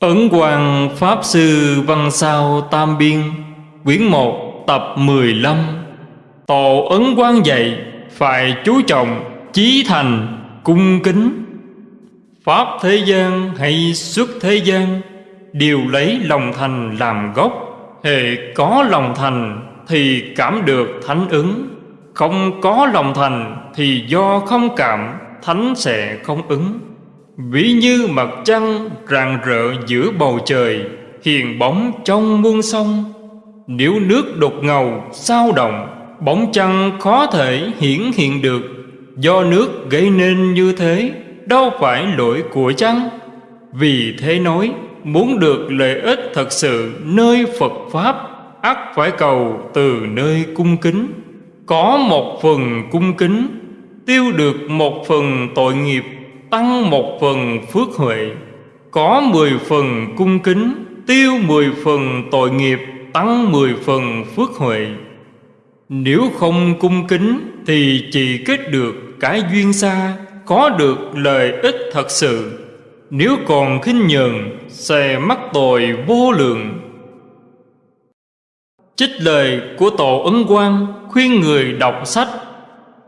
Ấn Quang Pháp Sư Văn Sao Tam Biên, Quyển 1 tập 15 Tổ Ấn Quang dạy, Phải chú trọng, Chí thành, Cung kính. Pháp thế gian hay xuất thế gian, Đều lấy lòng thành làm gốc. Hề có lòng thành Thì cảm được thánh ứng. Không có lòng thành Thì do không cảm, Thánh sẽ không ứng. Ví như mặt trăng rạng rỡ giữa bầu trời, Hiền bóng trong muôn sông. Nếu nước đột ngầu, sao động, Bóng trăng khó thể hiển hiện được. Do nước gây nên như thế, Đâu phải lỗi của trăng Vì thế nói, Muốn được lợi ích thật sự nơi Phật Pháp, ắt phải cầu từ nơi cung kính. Có một phần cung kính, Tiêu được một phần tội nghiệp tăng một phần phước huệ, có mười phần cung kính, tiêu mười phần tội nghiệp, tăng mười phần phước huệ. Nếu không cung kính thì chỉ kết được cái duyên xa, có được lợi ích thật sự. Nếu còn khinh nhờn, sẽ mắc tội vô lượng. Trích lời của Tổ Ấn Quang khuyên người đọc sách.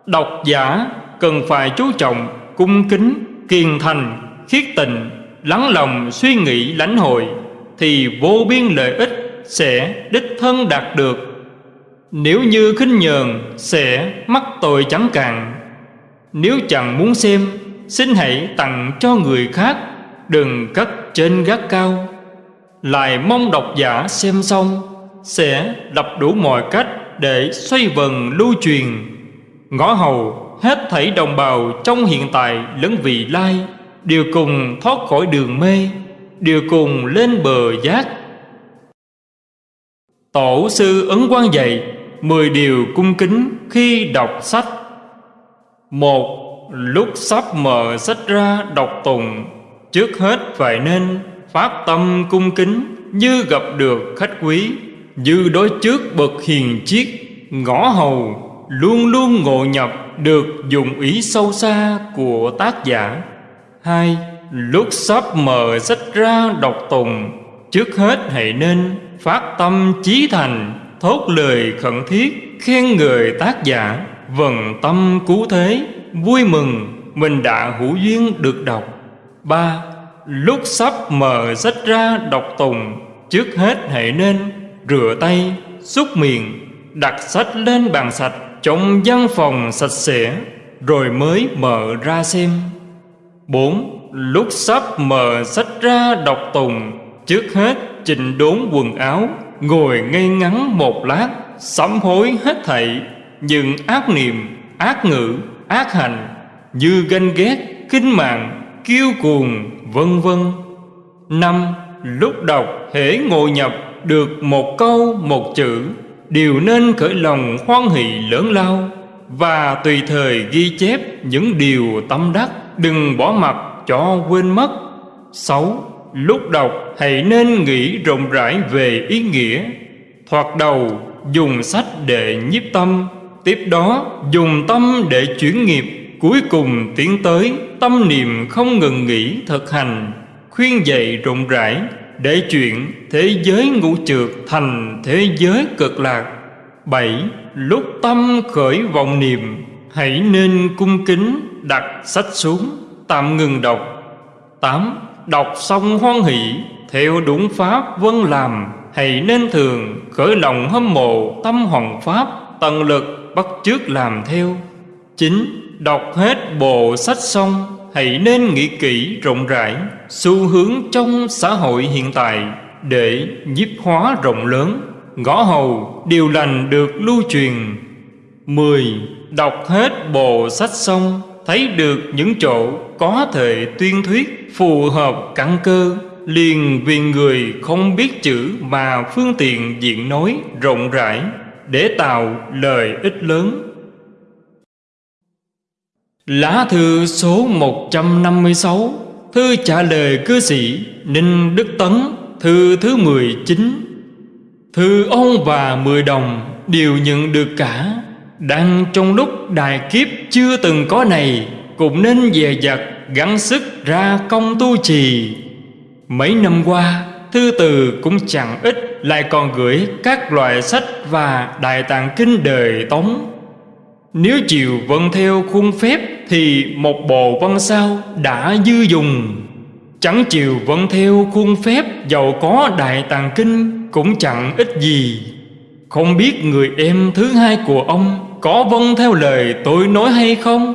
Đọc giả cần phải chú trọng cung kính kiên thành, khiết tình, lắng lòng suy nghĩ lãnh hội, thì vô biên lợi ích sẽ đích thân đạt được. Nếu như khinh nhờn sẽ mắc tội chẳng cạn. Nếu chẳng muốn xem, xin hãy tặng cho người khác, đừng cất trên gác cao. Lại mong độc giả xem xong, sẽ đập đủ mọi cách để xoay vần lưu truyền. Ngõ hầu hết thảy đồng bào trong hiện tại lẫn vị lai, đều cùng thoát khỏi đường mê, đều cùng lên bờ giác. Tổ sư ấn quan dạy mười điều cung kính khi đọc sách. Một, lúc sắp mở sách ra đọc tùng trước hết phải nên phát tâm cung kính như gặp được khách quý, như đối trước bậc hiền chiết ngõ hầu, luôn luôn ngộ nhập được dùng ý sâu xa của tác giả. Hai lúc sắp mở sách ra đọc tùng. Trước hết hãy nên phát tâm chí thành, thốt lời khẩn thiết, khen người tác giả. Vần tâm cứu thế, vui mừng, mình đã hữu duyên được đọc. Ba lúc sắp mở sách ra đọc tùng. Trước hết hãy nên rửa tay, xúc miệng, đặt sách lên bàn sạch trong văn phòng sạch sẽ, rồi mới mở ra xem. Bốn, lúc sắp mở sách ra đọc tùng, trước hết chỉnh đốn quần áo, ngồi ngay ngắn một lát, sám hối hết thảy, những ác niệm, ác ngữ, ác hành, như ganh ghét kinh mạng, kiêu cuồng, vân vân. Năm, lúc đọc hễ ngồi nhập được một câu, một chữ đều nên khởi lòng hoan hỷ lớn lao và tùy thời ghi chép những điều tâm đắc, đừng bỏ mặc cho quên mất. Sáu, lúc đọc hãy nên nghĩ rộng rãi về ý nghĩa. Thoạt đầu, dùng sách để nhiếp tâm, tiếp đó dùng tâm để chuyển nghiệp, cuối cùng tiến tới tâm niệm không ngừng nghỉ thực hành, khuyên dạy rộng rãi để chuyện thế giới ngũ trượt thành thế giới cực lạc. Bảy, lúc tâm khởi vọng niệm, hãy nên cung kính đặt sách xuống, tạm ngừng đọc. Tám, đọc xong hoan hỷ, theo đúng pháp vân làm, hãy nên thường khởi lòng hâm mộ tâm hoàng pháp, tận lực bắt chước làm theo. Chín, đọc hết bộ sách xong hãy nên nghĩ kỹ rộng rãi xu hướng trong xã hội hiện tại để nhiếp hóa rộng lớn. Ngõ hầu, điều lành được lưu truyền. Mười, Đọc hết bộ sách xong, thấy được những chỗ có thể tuyên thuyết, phù hợp căn cơ. Liền vì người không biết chữ mà phương tiện diện nói rộng rãi để tạo lời ích lớn. Lá thư số 156 Thư trả lời cư sĩ Ninh Đức Tấn, Thư thứ 19 Thư ông và mười đồng đều nhận được cả. Đang trong lúc đại kiếp chưa từng có này, Cũng nên dè dặt, gắng sức ra công tu trì. Mấy năm qua, Thư từ cũng chẳng ít, Lại còn gửi các loại sách Và đại tạng kinh đời tống. Nếu chịu vâng theo khuôn phép thì một bộ văn sao đã dư dùng. Chẳng chịu vẫn theo khuôn phép, Giàu có đại tàng kinh Cũng chẳng ít gì. Không biết người em thứ hai của ông Có vâng theo lời tôi nói hay không?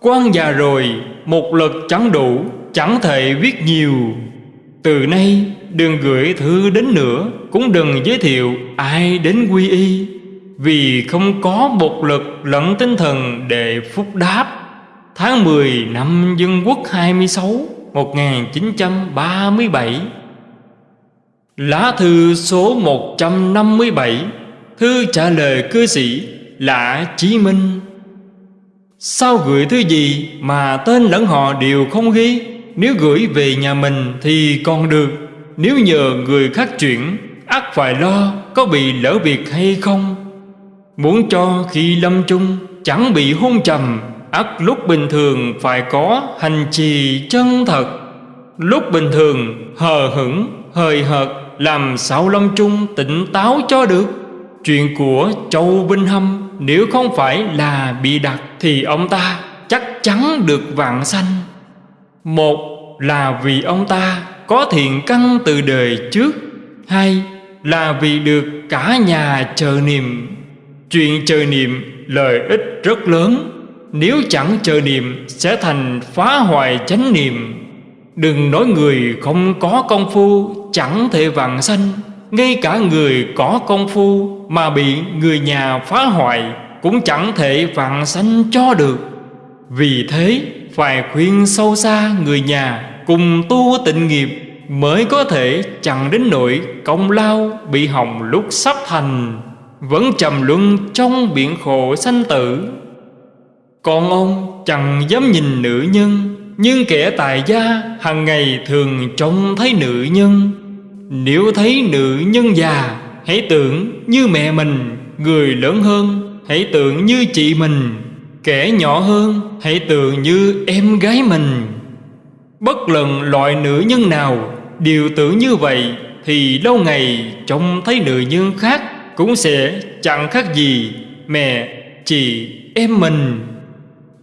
Quan già rồi, Một lực chẳng đủ, Chẳng thể viết nhiều. Từ nay, đừng gửi thư đến nữa, Cũng đừng giới thiệu ai đến quy y. Vì không có một lực lẫn tinh thần để phúc đáp. Tháng 10 năm Dân Quốc 26 1937 Lá thư số 157 Thư trả lời cư sĩ Lã Chí Minh. Sao gửi thư gì mà tên lẫn họ đều không ghi? Nếu gửi về nhà mình thì còn được. Nếu nhờ người khác chuyển ắt phải lo, có bị lỡ việc hay không? Muốn cho khi lâm chung, chẳng bị hôn trầm ắt lúc bình thường phải có hành trì chân thật. Lúc bình thường hờ hững, hời hợt Làm sao lâm trung tỉnh táo cho được. Chuyện của Châu binh Hâm Nếu không phải là bị đặt Thì ông ta chắc chắn được vạn sanh. Một là vì ông ta có thiện căn từ đời trước Hai là vì được cả nhà chờ niệm. Chuyện chờ niệm lợi ích rất lớn. Nếu chẳng chờ niệm, sẽ thành phá hoại chánh niệm. Đừng nói người không có công phu, chẳng thể vạn sanh. Ngay cả người có công phu mà bị người nhà phá hoại, Cũng chẳng thể vạn sanh cho được. Vì thế, phải khuyên sâu xa người nhà cùng tu tịnh nghiệp Mới có thể chẳng đến nỗi công lao bị hỏng lúc sắp thành. Vẫn trầm luân trong biển khổ sanh tử. Còn ông chẳng dám nhìn nữ nhân Nhưng kẻ tài gia hàng ngày thường trông thấy nữ nhân. Nếu thấy nữ nhân già Hãy tưởng như mẹ mình Người lớn hơn Hãy tưởng như chị mình. Kẻ nhỏ hơn Hãy tưởng như em gái mình. Bất lần loại nữ nhân nào Đều tưởng như vậy Thì lâu ngày trông thấy nữ nhân khác Cũng sẽ chẳng khác gì Mẹ, chị, em mình.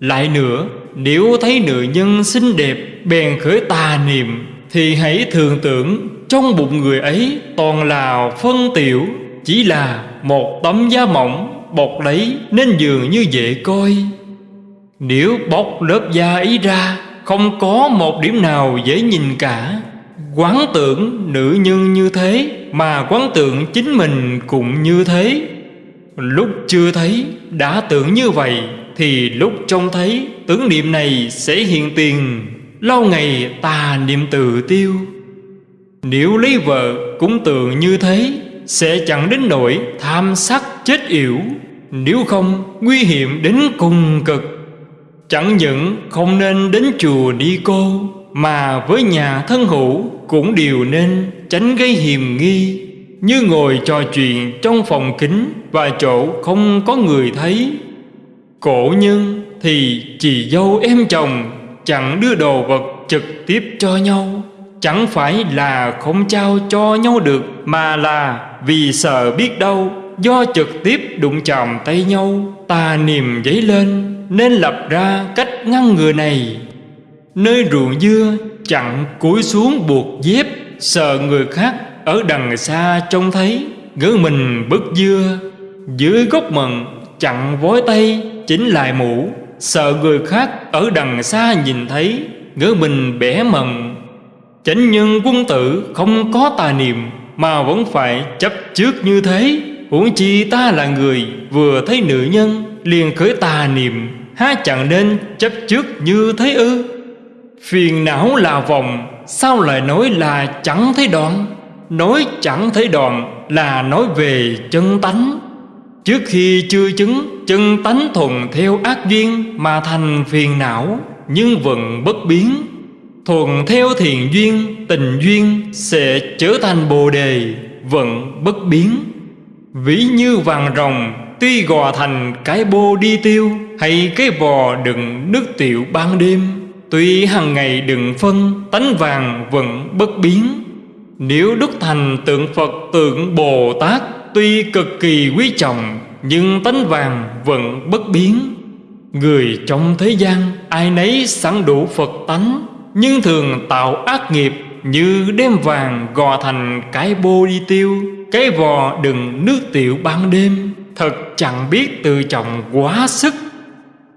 Lại nữa, Nếu thấy nữ nhân xinh đẹp, Bèn khởi tà niệm, Thì hãy thường tưởng Trong bụng người ấy toàn là phân tiểu, Chỉ là một tấm da mỏng, Bọc lấy nên dường như dễ coi. Nếu bóc lớp da ấy ra, Không có một điểm nào dễ nhìn cả. Quán tưởng nữ nhân như thế, Mà quán tưởng chính mình cũng như thế. Lúc chưa thấy, đã tưởng như vậy thì lúc trông thấy tưởng niệm này sẽ hiện tiền, Lâu ngày tà niệm tự tiêu. Nếu lấy vợ cũng tưởng như thế, Sẽ chẳng đến nỗi tham sắc chết yểu. Nếu không, nguy hiểm đến cùng cực. Chẳng những không nên đến chùa đi cô, Mà với nhà thân hữu cũng đều nên tránh gây hiềm nghi. Như ngồi trò chuyện trong phòng kính Và chỗ không có người thấy Cổ nhân thì chị dâu em chồng, Chẳng đưa đồ vật trực tiếp cho nhau. Chẳng phải là không trao cho nhau được, Mà là vì sợ biết đâu, Do trực tiếp đụng chạm tay nhau, Tà niềm dấy lên, Nên lập ra cách ngăn ngừa này. Nơi ruộng dưa chặn cúi xuống buộc dép, Sợ người khác ở đằng xa trông thấy Ngỡ mình bứt dưa. Dưới gốc mận chặn vói tay chính lại mũ. Sợ người khác ở đằng xa nhìn thấy, Ngỡ mình bẻ mận Chánh nhân quân tử không có tà niệm, Mà vẫn phải chấp trước như thế. Huống chi ta là người Vừa thấy nữ nhân, liền khởi tà niệm, Há chẳng nên chấp trước như thế ư? Phiền não là vòng Sao lại nói là chẳng thấy đoạn Nói chẳng thấy đoạn Là nói về chân tánh. Trước khi chưa chứng, Chân tánh thuần theo ác duyên Mà thành phiền não, Nhưng vẫn bất biến. Thuần theo thiền duyên, Tình duyên Sẽ trở thành bồ đề, Vẫn bất biến. Ví như vàng rồng, Tuy gò thành cái bô đi tiêu, Hay cái vò đựng nước tiểu ban đêm. Tuy hàng ngày đừng phân, Tánh vàng vẫn bất biến. Nếu đúc thành tượng Phật, tượng Bồ Tát Tuy cực kỳ quý trọng, Nhưng tánh vàng vẫn bất biến. Người trong thế gian, Ai nấy sẵn đủ Phật tánh, Nhưng thường tạo ác nghiệp Như đem vàng gò thành cái bô đi tiêu, Cái vò đừng nước tiểu ban đêm. Thật chẳng biết tự trọng quá sức.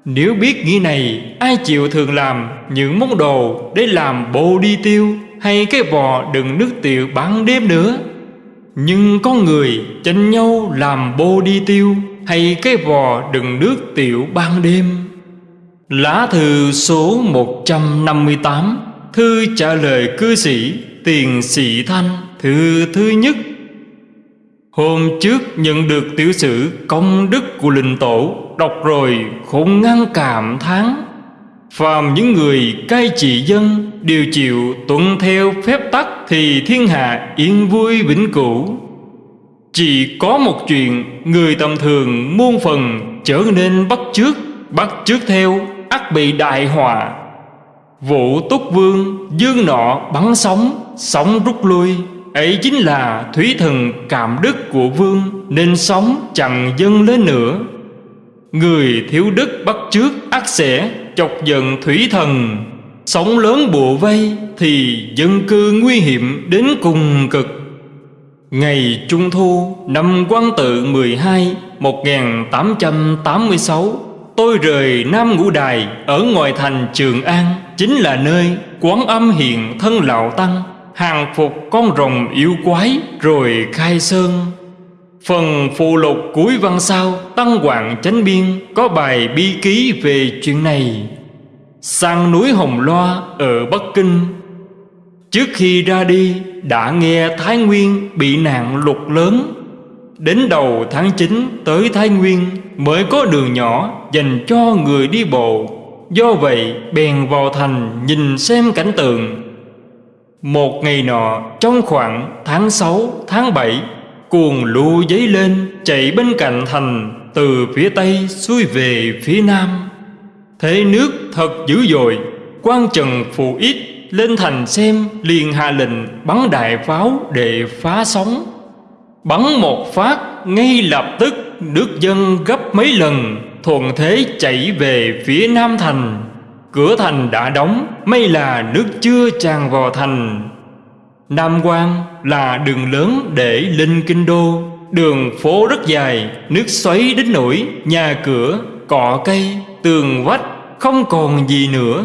Nếu biết nghĩ này, Ai chịu thường làm những món đồ Để làm bô đi tiêu Hay cái vò đừng nước tiểu ban đêm nữa? Nhưng có người tranh nhau làm bô đi tiêu, Hay cái vò đựng nước tiểu ban đêm. Lá thư số 158 Thư trả lời cư sĩ, Tiền sĩ Thanh, Thư thứ nhất. Hôm trước nhận được tiểu sử công đức của linh tổ, Đọc rồi không ngăn cảm thán. Phàm những người cai trị dân Đều chịu tuân theo phép tắc Thì thiên hạ yên vui vĩnh cửu. Chỉ có một chuyện Người tầm thường muôn phần trở nên bắt trước Bắt trước theo ắt bị đại họa. Vũ túc vương, dương nọ bắn sóng Sóng rút lui. Ấy chính là thủy thần cảm đức của vương Nên sóng chẳng dâng lên nữa. Người thiếu đức bắt trước ác sẽ, chọc giận thủy thần. Sóng lớn bùa vây Thì dân cư nguy hiểm đến cùng cực. Ngày Trung Thu, năm quan tự 12 1886 Tôi rời Nam Ngũ Đài ở ngoài thành Trường An, Chính là nơi quán âm hiện thân lão tăng, Hàng phục con rồng yêu quái rồi khai sơn. Phần phụ lục cuối văn sau, Tăng Hoàng Chánh Biên Có bài bi ký về chuyện này. Sang núi Hồng Loa ở Bắc Kinh. Trước khi ra đi, đã nghe Thái Nguyên bị nạn lụt lớn. Đến đầu tháng 9 tới Thái Nguyên mới có đường nhỏ dành cho người đi bộ. Do vậy, bèn vào thành nhìn xem cảnh tượng. Một ngày nọ, trong khoảng tháng 6 tháng 7 Cuồng lũ dấy lên, chạy bên cạnh thành, Từ phía Tây xuôi về phía Nam. Thế nước thật dữ dội quan trần phù ít, lên thành xem, liền hạ lệnh bắn đại pháo để phá sóng. Bắn một phát, ngay lập tức, nước dân gấp mấy lần, Thuận thế chạy về phía Nam Thành. Cửa thành đã đóng, May là nước chưa tràn vào thành. Nam quan là đường lớn để lên kinh đô. Đường phố rất dài Nước xoáy đến nổi Nhà cửa, cọ cây, tường vách Không còn gì nữa.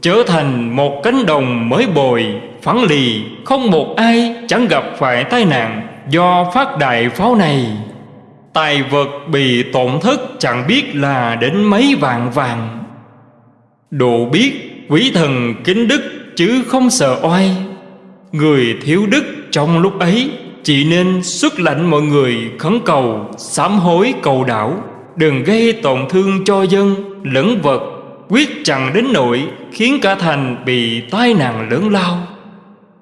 Trở thành một cánh đồng mới bồi Phẳng lì Không một ai chẳng gặp phải tai nạn Do phát đại pháo này. Tài vật bị tổn thất chẳng biết là đến mấy vạn vàng. Độ biết quý thần kính đức chứ không sợ oai. Người thiếu đức trong lúc ấy, Chỉ nên xuất lệnh mọi người khấn cầu, Sám hối cầu đảo Đừng gây tổn thương cho dân, lẫn vật, Quyết chẳng đến nỗi Khiến cả thành bị tai nạn lớn lao.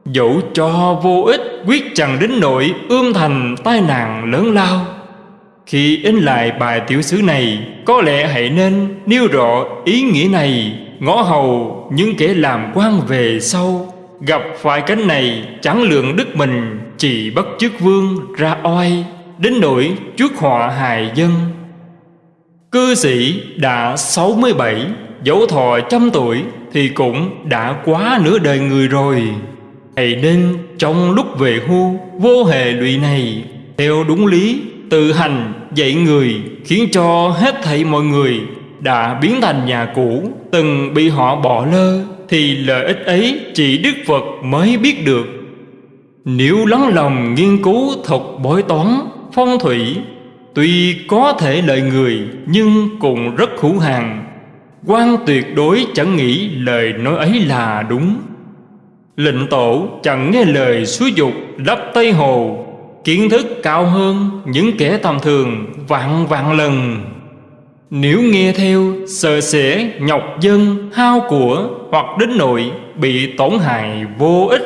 Dẫu cho vô ích, Quyết chẳng đến nỗi ươm thành tai nạn lớn lao. Khi in lại bài tiểu sứ này, Có lẽ hãy nên nêu rõ ý nghĩa này, Ngõ hầu những kẻ làm quan về sau. Gặp phải cánh này, chẳng lượng đức mình, Chỉ bất chức vương ra oai, Đến nỗi trước họa hài dân. Cư sĩ đã 67 Dẫu thọ trăm tuổi, Thì cũng đã quá nửa đời người rồi. Hãy nên trong lúc về hưu, Vô hệ lụy này, Theo đúng lý, Tự hành dạy người, Khiến cho hết thảy mọi người Đã biến thành nhà cũ, Từng bị họ bỏ lơ. Thì lợi ích ấy chỉ Đức Phật mới biết được. Nếu lắng lòng nghiên cứu thuật bói toán, Phong thủy, Tuy có thể lợi người Nhưng cũng rất hữu hàng quan tuyệt đối chẳng nghĩ lời nói ấy là đúng. Lệnh tổ chẳng nghe lời xúi dục lấp Tây Hồ, Kiến thức cao hơn những kẻ tầm thường vạn vạn lần. Nếu nghe theo, sợ sẽ nhọc dân, hao của Hoặc đến nội bị tổn hại vô ích.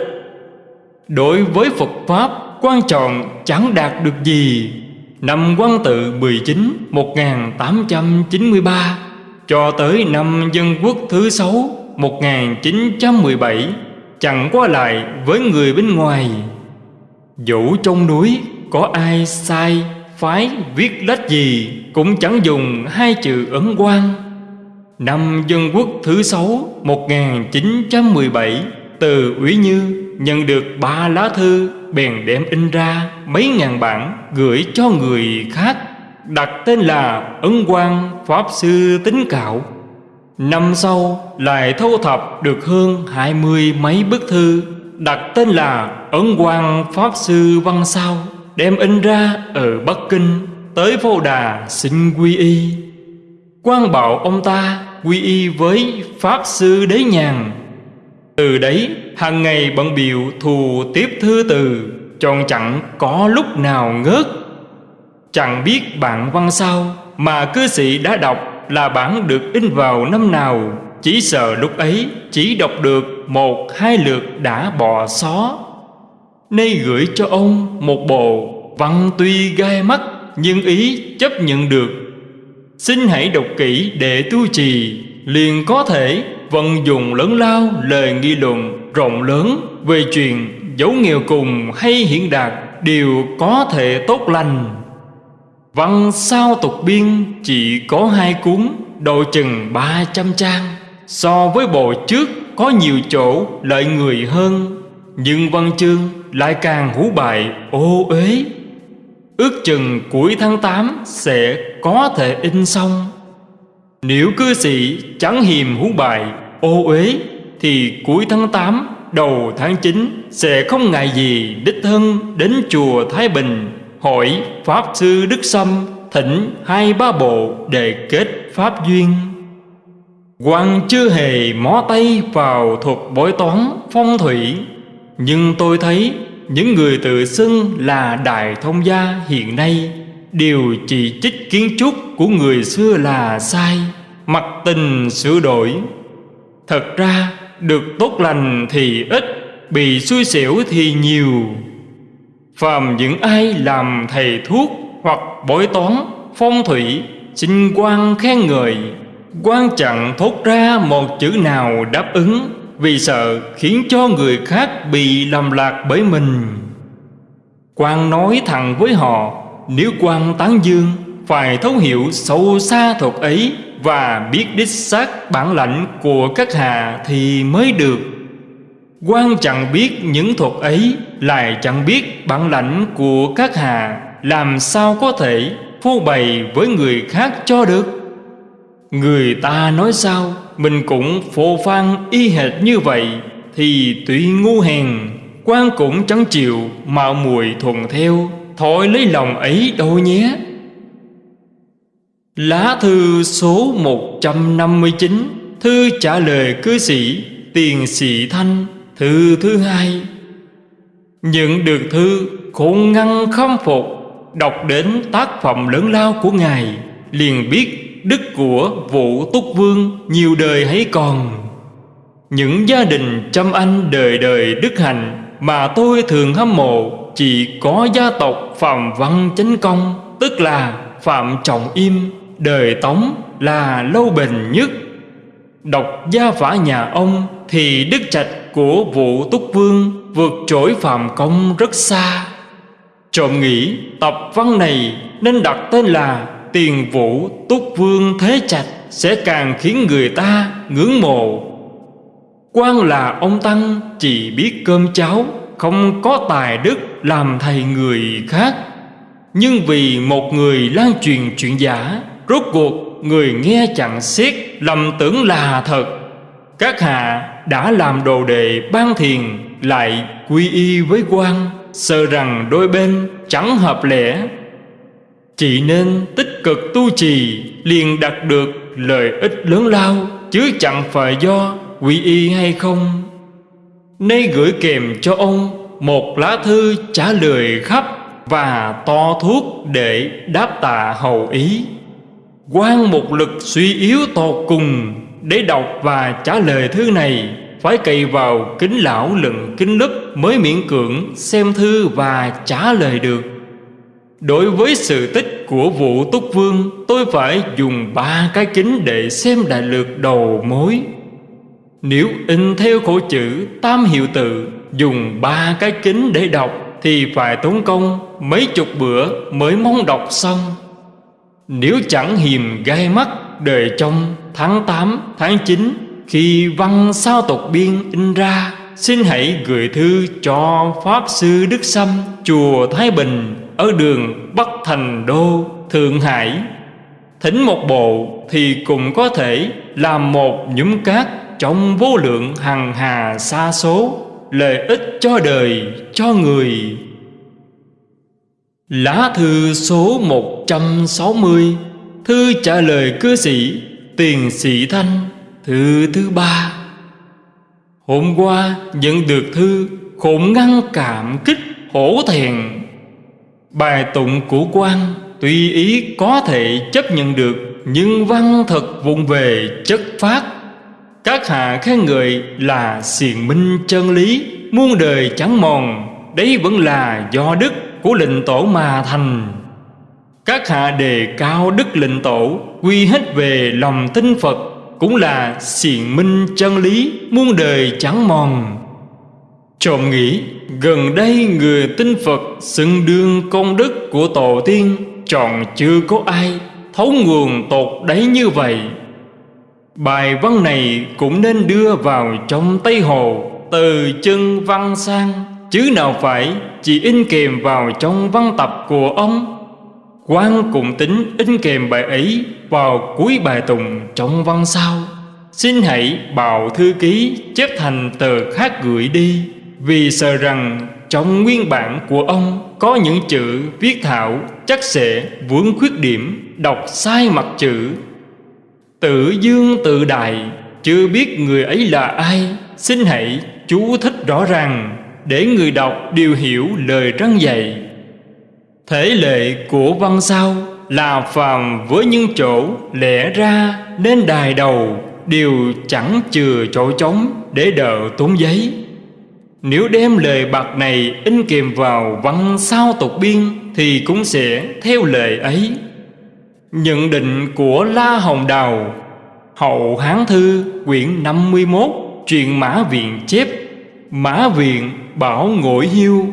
Đối với Phật Pháp, quan trọng chẳng đạt được gì. Năm quan tự 19 1893 Cho tới năm dân quốc thứ sáu 1917 Chẳng qua lại với người bên ngoài. Dẫu trong núi có ai sai phái viết lách gì Cũng chẳng dùng hai chữ ấn quan Năm Dân Quốc thứ sáu 1917 Từ Ủy Như nhận được ba lá thư Bèn đem in ra mấy ngàn bản Gửi cho người khác, Đặt tên là Ấn Quang Pháp Sư Tính Cạo. Năm sau lại thâu thập được hơn hai mươi mấy bức thư, Đặt tên là Ấn Quang Pháp Sư Văn Sao. Đem in ra ở Bắc Kinh Tới Phô Đà xin quy y. Quan bảo ông ta quy y với Pháp Sư Đế Nhàn. Từ đấy, hàng ngày bận biểu thù tiếp thư từ, Tròn chẳng có lúc nào ngớt. Chẳng biết bạn văn sao Mà cư sĩ đã đọc là bản được in vào năm nào, Chỉ sợ lúc ấy chỉ đọc được một hai lượt đã bỏ xó. Nay gửi cho ông một bộ văn tuy gai mắt Nhưng ý chấp nhận được. Xin hãy đọc kỹ để tu trì, Liền có thể vận dụng lớn lao lời nghi luận rộng lớn Về chuyện dấu nghèo cùng hay hiện đạt Đều có thể tốt lành. Văn sao tục biên chỉ có hai cuốn, Độ chừng ba trăm trang, So với bộ trước có nhiều chỗ lợi người hơn. Nhưng văn chương lại càng hú bại ô uế. Ước chừng cuối tháng 8 sẽ có thể in xong. Nếu cư sĩ chẳng hiềm hú bài, ô uế, Thì cuối tháng 8 đầu tháng 9 Sẽ không ngại gì đích thân đến chùa Thái Bình Hỏi Pháp Sư Đức Sâm thỉnh hai ba bộ để kết Pháp duyên. Quan chưa hề mó tay vào thuật bói toán phong thủy. Nhưng tôi thấy những người tự xưng là đại thông gia hiện nay đều chỉ trích kiến trúc của người xưa là sai, mặc tình sửa đổi. Thật ra, được tốt lành thì ít, bị xui xẻo thì nhiều. Phàm những ai làm thầy thuốc hoặc bói toán, phong thủy, xin quan khen ngợi, quan chẳng thốt ra một chữ nào đáp ứng vì sợ khiến cho người khác bị lầm lạc bởi mình. Quan nói thẳng với họ, nếu quan tán dương, phải thấu hiểu sâu xa thuật ấy và biết đích xác bản lãnh của các hạ thì mới được. Quan chẳng biết những thuật ấy, lại chẳng biết bản lãnh của các hạ làm sao có thể phô bày với người khác cho được. Người ta nói sao? Mình cũng phô phan y hệt như vậy, Thì tuy ngu hèn, quan cũng chẳng chịu Mạo mùi thuận theo, Thôi lấy lòng ấy đâu nhé. Lá thư số 159 Thư trả lời cư sĩ, Tiền sĩ Thanh, Thư thứ hai. Nhận được thư khôn ngăn khâm phục, Đọc đến tác phẩm lớn lao của Ngài, Liền biết đức của vũ túc vương nhiều đời hãy còn? Những gia đình trăm anh đời đời đức hạnh mà tôi thường hâm mộ chỉ có gia tộc phạm văn chánh công, tức là phạm trọng im, đời tống là lâu bền nhất. Đọc gia phả nhà ông thì đức trạch của vũ túc vương vượt trội phạm công rất xa. Trộm nghĩ tập văn này nên đặt tên là tiền vũ túc vương thế trạch sẽ càng khiến người ta ngưỡng mộ. Quan là ông tăng, chỉ biết cơm cháo, không có tài đức làm thầy người khác. Nhưng vì một người lan truyền chuyện giả, rốt cuộc người nghe chẳng xiết, lầm tưởng là thật. Các hạ đã làm đồ đệ ban thiền, lại quy y với quan sợ rằng đôi bên chẳng hợp lẽ chỉ nên tích cực tu trì, liền đạt được lợi ích lớn lao, Chứ chẳng phải do quy y hay không. Nay gửi kèm cho ông một lá thư trả lời khắp Và to thuốc để đáp tạ hầu ý. Quan một lực suy yếu tột cùng Để đọc và trả lời thư này, Phải cậy vào kính lão lừng kính lấp Mới miễn cưỡng xem thư và trả lời được. Đối với sự tích của vụ túc vương Tôi phải dùng ba cái kính để xem đại lược đầu mối. Nếu in theo khổ chữ tam hiệu tự Dùng ba cái kính để đọc Thì phải tốn công mấy chục bữa mới mong đọc xong. Nếu chẳng hiềm gai mắt đời trong tháng 8, tháng 9 Khi văn sao tộc biên in ra Xin hãy gửi thư cho Pháp Sư Đức Sâm Chùa Thái Bình ở đường Bắc Thành Đô, Thượng Hải Thỉnh một bộ thì cũng có thể làm một nhúm cát Trong vô lượng hằng hà xa số Lợi ích cho đời, cho người. Lá thư số 160 Thư trả lời cư sĩ Tiền sĩ Thanh Thư thứ ba. Hôm qua nhận được thư Khổn ngăn cảm kích hổ thẹn. Bài tụng của quan Tuy ý có thể chấp nhận được, Nhưng văn thật vụng về chất phát Các hạ khen người là xiền minh chân lý, Muôn đời chẳng mòn, Đấy vẫn là do đức của lệnh tổ mà thành. Các hạ đề cao đức lệnh tổ, Quy hết về lòng tinh Phật, Cũng là xiền minh chân lý, Muôn đời chẳng mòn. Trộm nghĩ, gần đây người tin Phật xưng đương công đức của tổ tiên Tròn chưa có ai, thấu nguồn tột đấy như vậy. Bài văn này cũng nên đưa vào trong Tây Hồ, Từ chân văn sang, Chứ nào phải chỉ in kèm vào trong văn tập của ông. Quan cùng tính in kèm bài ấy vào cuối bài tùng trong văn sau. Xin hãy bảo thư ký chép thành tờ khác gửi đi. Vì sợ rằng trong nguyên bản của ông có những chữ viết thảo chắc sẽ vướng khuyết điểm, đọc sai mặt chữ. Tự dương tự đại, chưa biết người ấy là ai, xin hãy chú thích rõ ràng để người đọc đều hiểu lời răng dạy. Thể lệ của văn sao là phàm với những chỗ lẽ ra nên đài đầu đều chẳng chừa chỗ trống để đỡ tốn giấy nếu đem lời bạc này in kèm vào văn sao tục biên Thì cũng sẽ theo lời ấy. Nhận định của La Hồng Đào, Hậu Hán Thư quyển 51 Truyện Mã Viện chép, Mã Viện, Bảo Ngội Hiêu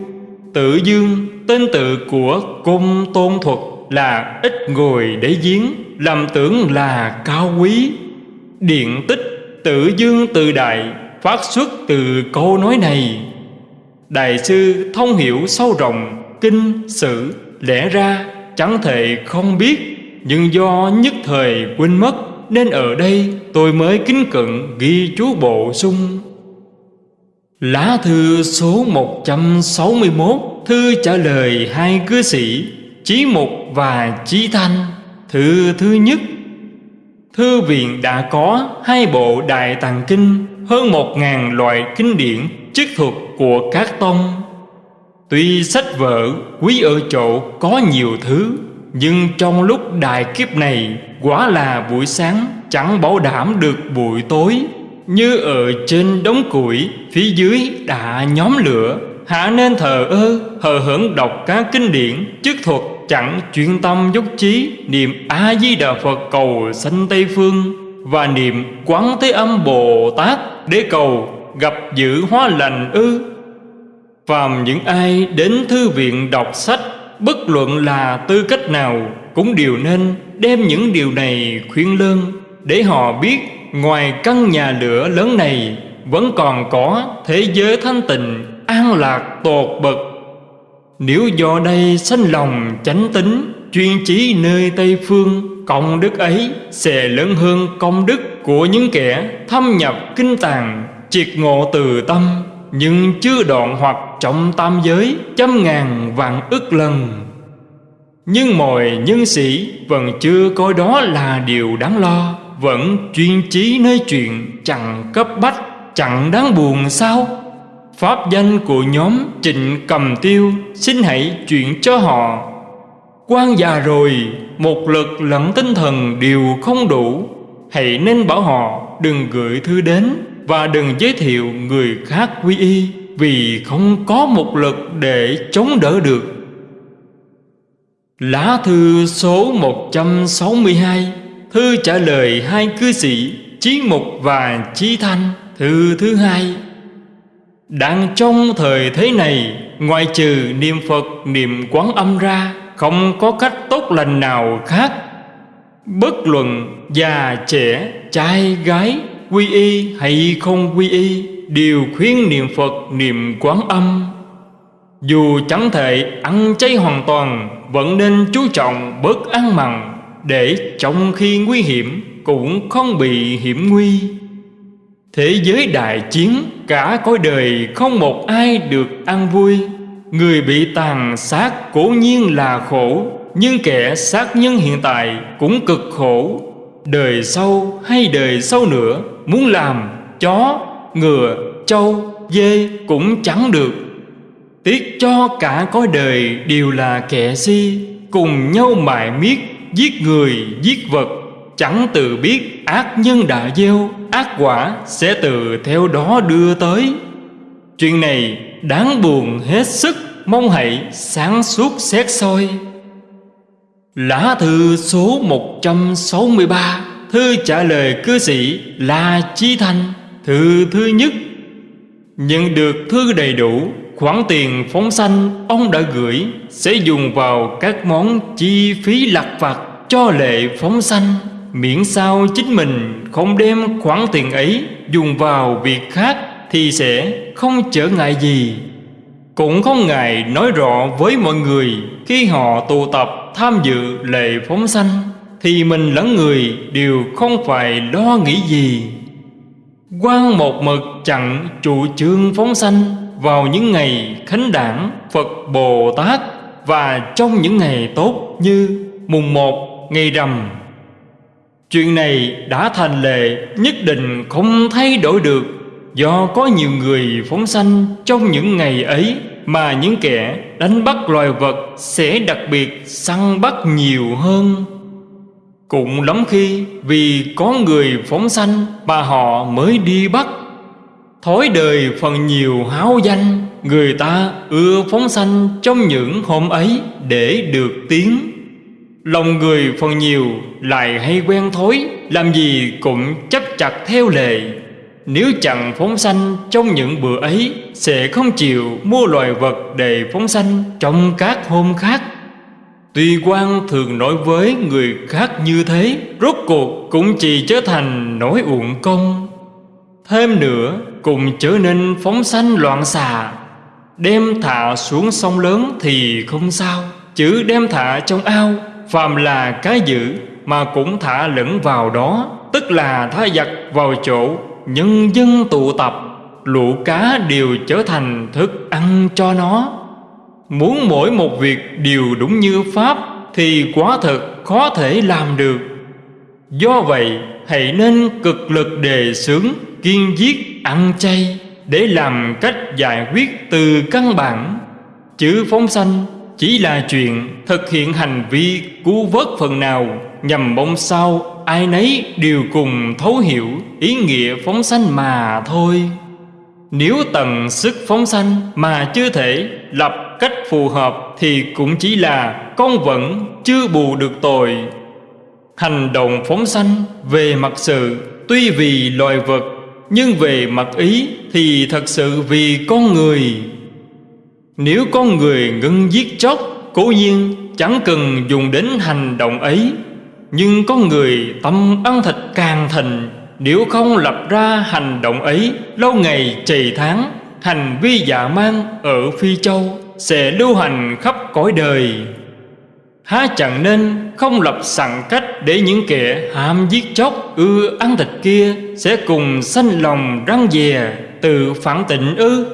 Tự Dương, Tên tự của Công Tôn Thuật là ít ngồi để giếng, Làm tưởng là cao quý. Điện tích tự dương tự đại phát xuất từ câu nói này. Đại sư thông hiểu sâu rộng, Kinh, sử, lẽ ra, chẳng thể không biết, Nhưng do nhất thời quên mất, Nên ở đây tôi mới kính cận ghi chú bổ sung. Lá thư số 161 Thư trả lời hai cư sĩ, Chí Mục và Chí Thanh. Thư thứ nhất. Thư viện đã có hai bộ Đại Tàng Kinh hơn một ngàn loại kinh điển chức thuật của các tông. Tuy sách vở quý ở chỗ có nhiều thứ, Nhưng trong lúc đại kiếp này Quả là buổi sáng, chẳng bảo đảm được buổi tối. Như ở trên đống củi, Phía dưới đã nhóm lửa. Hạ nên thờ ơ, hờ hững đọc các kinh điển chức thuật Chẳng chuyên tâm dốc trí Niệm A-di-đà Phật cầu sanh Tây Phương Và niệm Quán Thế Âm Bồ Tát. Để cầu gặp giữ hóa lành ư? Phàm những ai đến thư viện đọc sách, Bất luận là tư cách nào Cũng đều nên đem những điều này khuyên lơn Để họ biết ngoài căn nhà lửa lớn này Vẫn còn có thế giới thanh tịnh, An lạc, tột bậc. Nếu do đây sanh lòng chánh tính, Chuyên chí nơi Tây Phương, Công đức ấy sẽ lớn hơn công đức. Của những kẻ thâm nhập kinh tàng Triệt ngộ từ tâm, Nhưng chưa đoạn hoặc trọng tam giới Trăm ngàn vạn ức lần. Nhưng mọi nhân sĩ Vẫn chưa coi đó là điều đáng lo, Vẫn chuyên trí nơi chuyện Chẳng cấp bách, Chẳng đáng buồn sao? Pháp danh của nhóm Trịnh Cầm Tiêu Xin hãy chuyển cho họ. Quan già rồi, Một lực lẫn tinh thần đều không đủ Hãy nên bảo họ đừng gửi thư đến và đừng giới thiệu người khác quy y Vì không có một lực để chống đỡ được. Lá thư số 162 Thư trả lời hai cư sĩ Chí Mục và Chí Thanh, Thư thứ hai. Đang trong thời thế này, Ngoại trừ niệm Phật, niệm quán âm ra, Không có cách tốt lành nào khác Bất luận già, trẻ, trai, gái, Quy y hay không quy y, Đều khuyến niệm Phật niệm quán âm. Dù chẳng thể ăn chay hoàn toàn, Vẫn nên chú trọng bớt ăn mặn Để trong khi nguy hiểm Cũng không bị hiểm nguy. Thế giới đại chiến, Cả cõi đời không một ai được ăn vui. Người bị tàn sát cố nhiên là khổ. Nhưng kẻ sát nhân hiện tại cũng cực khổ. Đời sau hay đời sau nữa Muốn làm chó, ngựa, trâu, dê cũng chẳng được. Tiếc cho cả cõi đời đều là kẻ si Cùng nhau mại miết Giết người, giết vật. Chẳng tự biết ác nhân đã gieo Ác quả sẽ từ theo đó đưa tới. Chuyện này đáng buồn hết sức Mong hãy sáng suốt xét soi. Lá thư số 163 Thư trả lời cư sĩ là Chi thanh, Thư thứ nhất. Nhận được thư đầy đủ, Khoản tiền phóng sanh ông đã gửi Sẽ dùng vào các món chi phí lặt vặt Cho lệ phóng sanh. Miễn sao chính mình không đem khoản tiền ấy Dùng vào việc khác Thì sẽ không trở ngại gì. Cũng không ngại nói rõ với mọi người Khi họ tụ tập tham dự lệ phóng sanh, Thì mình lẫn người đều không phải lo nghĩ gì. Quan một mực chặn chủ trương phóng sanh Vào những ngày khánh đảng, Phật Bồ Tát Và trong những ngày tốt như mùng một ngày rằm. Chuyện này đã thành lệ, nhất định không thay đổi được. Do có nhiều người phóng sanh trong những ngày ấy mà những kẻ đánh bắt loài vật sẽ đặc biệt săn bắt nhiều hơn. Cũng lắm khi vì có người phóng sanh mà họ mới đi bắt. Thói đời phần nhiều háo danh, Người ta ưa phóng sanh trong những hôm ấy để được tiếng. Lòng người phần nhiều lại hay quen thói, Làm gì cũng chấp chặt theo lệ. Nếu chẳng phóng sanh, trong những bữa ấy, Sẽ không chịu mua loài vật để phóng sanh trong các hôm khác. Tuy quan thường nói với người khác như thế, Rốt cuộc cũng chỉ trở thành nỗi uổng công. Thêm nữa, cũng trở nên phóng sanh loạn xà Đem thả xuống sông lớn thì không sao, Chứ đem thả trong ao, Phàm là cái dữ mà cũng thả lẫn vào đó, Tức là thả giặc vào chỗ nhân dân tụ tập, Lũ cá đều trở thành thức ăn cho nó. Muốn mỗi một việc đều đúng như Pháp Thì quá thật khó thể làm được. Do vậy, hãy nên cực lực đề xướng, Kiên giết, ăn chay Để làm cách giải quyết từ căn bản. Chữ phóng sanh chỉ là chuyện thực hiện hành vi cứu vớt phần nào nhằm mong sao ai nấy đều cùng thấu hiểu ý nghĩa phóng sanh mà thôi. Nếu tận sức phóng sanh mà chưa thể lập cách phù hợp thì cũng chỉ là con vẫn chưa bù được tội. Hành động phóng sanh về mặt sự tuy vì loài vật, nhưng về mặt ý thì thật sự vì con người nếu con người ngưng giết chóc, Cố nhiên chẳng cần dùng đến hành động ấy nhưng có người tâm ăn thịt càng thịnh Nếu không lập ra hành động ấy, Lâu ngày trì tháng, Hành vi dạ mang ở Phi Châu Sẽ lưu hành khắp cõi đời. Há chẳng nên không lập sẵn cách Để những kẻ ham giết chóc, ưa ăn thịt kia Sẽ cùng sanh lòng răng dè, Tự phản tịnh ư.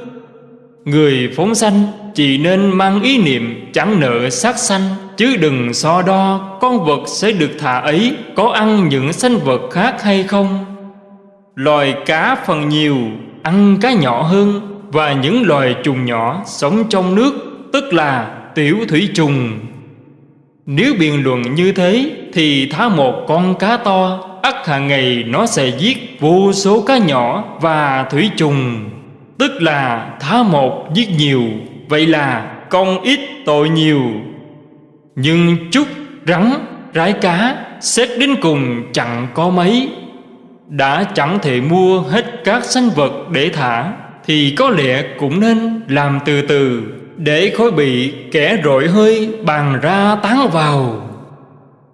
Người phóng sanh chỉ nên mang ý niệm chẳng nợ sát sanh, Chứ đừng so đo con vật sẽ được thả ấy, Có ăn những sanh vật khác hay không. Loài cá phần nhiều, ăn cá nhỏ hơn, Và những loài trùng nhỏ sống trong nước, Tức là tiểu thủy trùng. Nếu biện luận như thế, Thì thả một con cá to, ắt hàng ngày nó sẽ giết vô số cá nhỏ và thủy trùng. Tức là thả một giết nhiều. Vậy là công ít tội nhiều. Nhưng chút rắn, rái cá Xét đến cùng chẳng có mấy. Đã chẳng thể mua hết các sanh vật để thả Thì có lẽ cũng nên làm từ từ Để khối bị kẻ rội hơi bàn ra tán vào.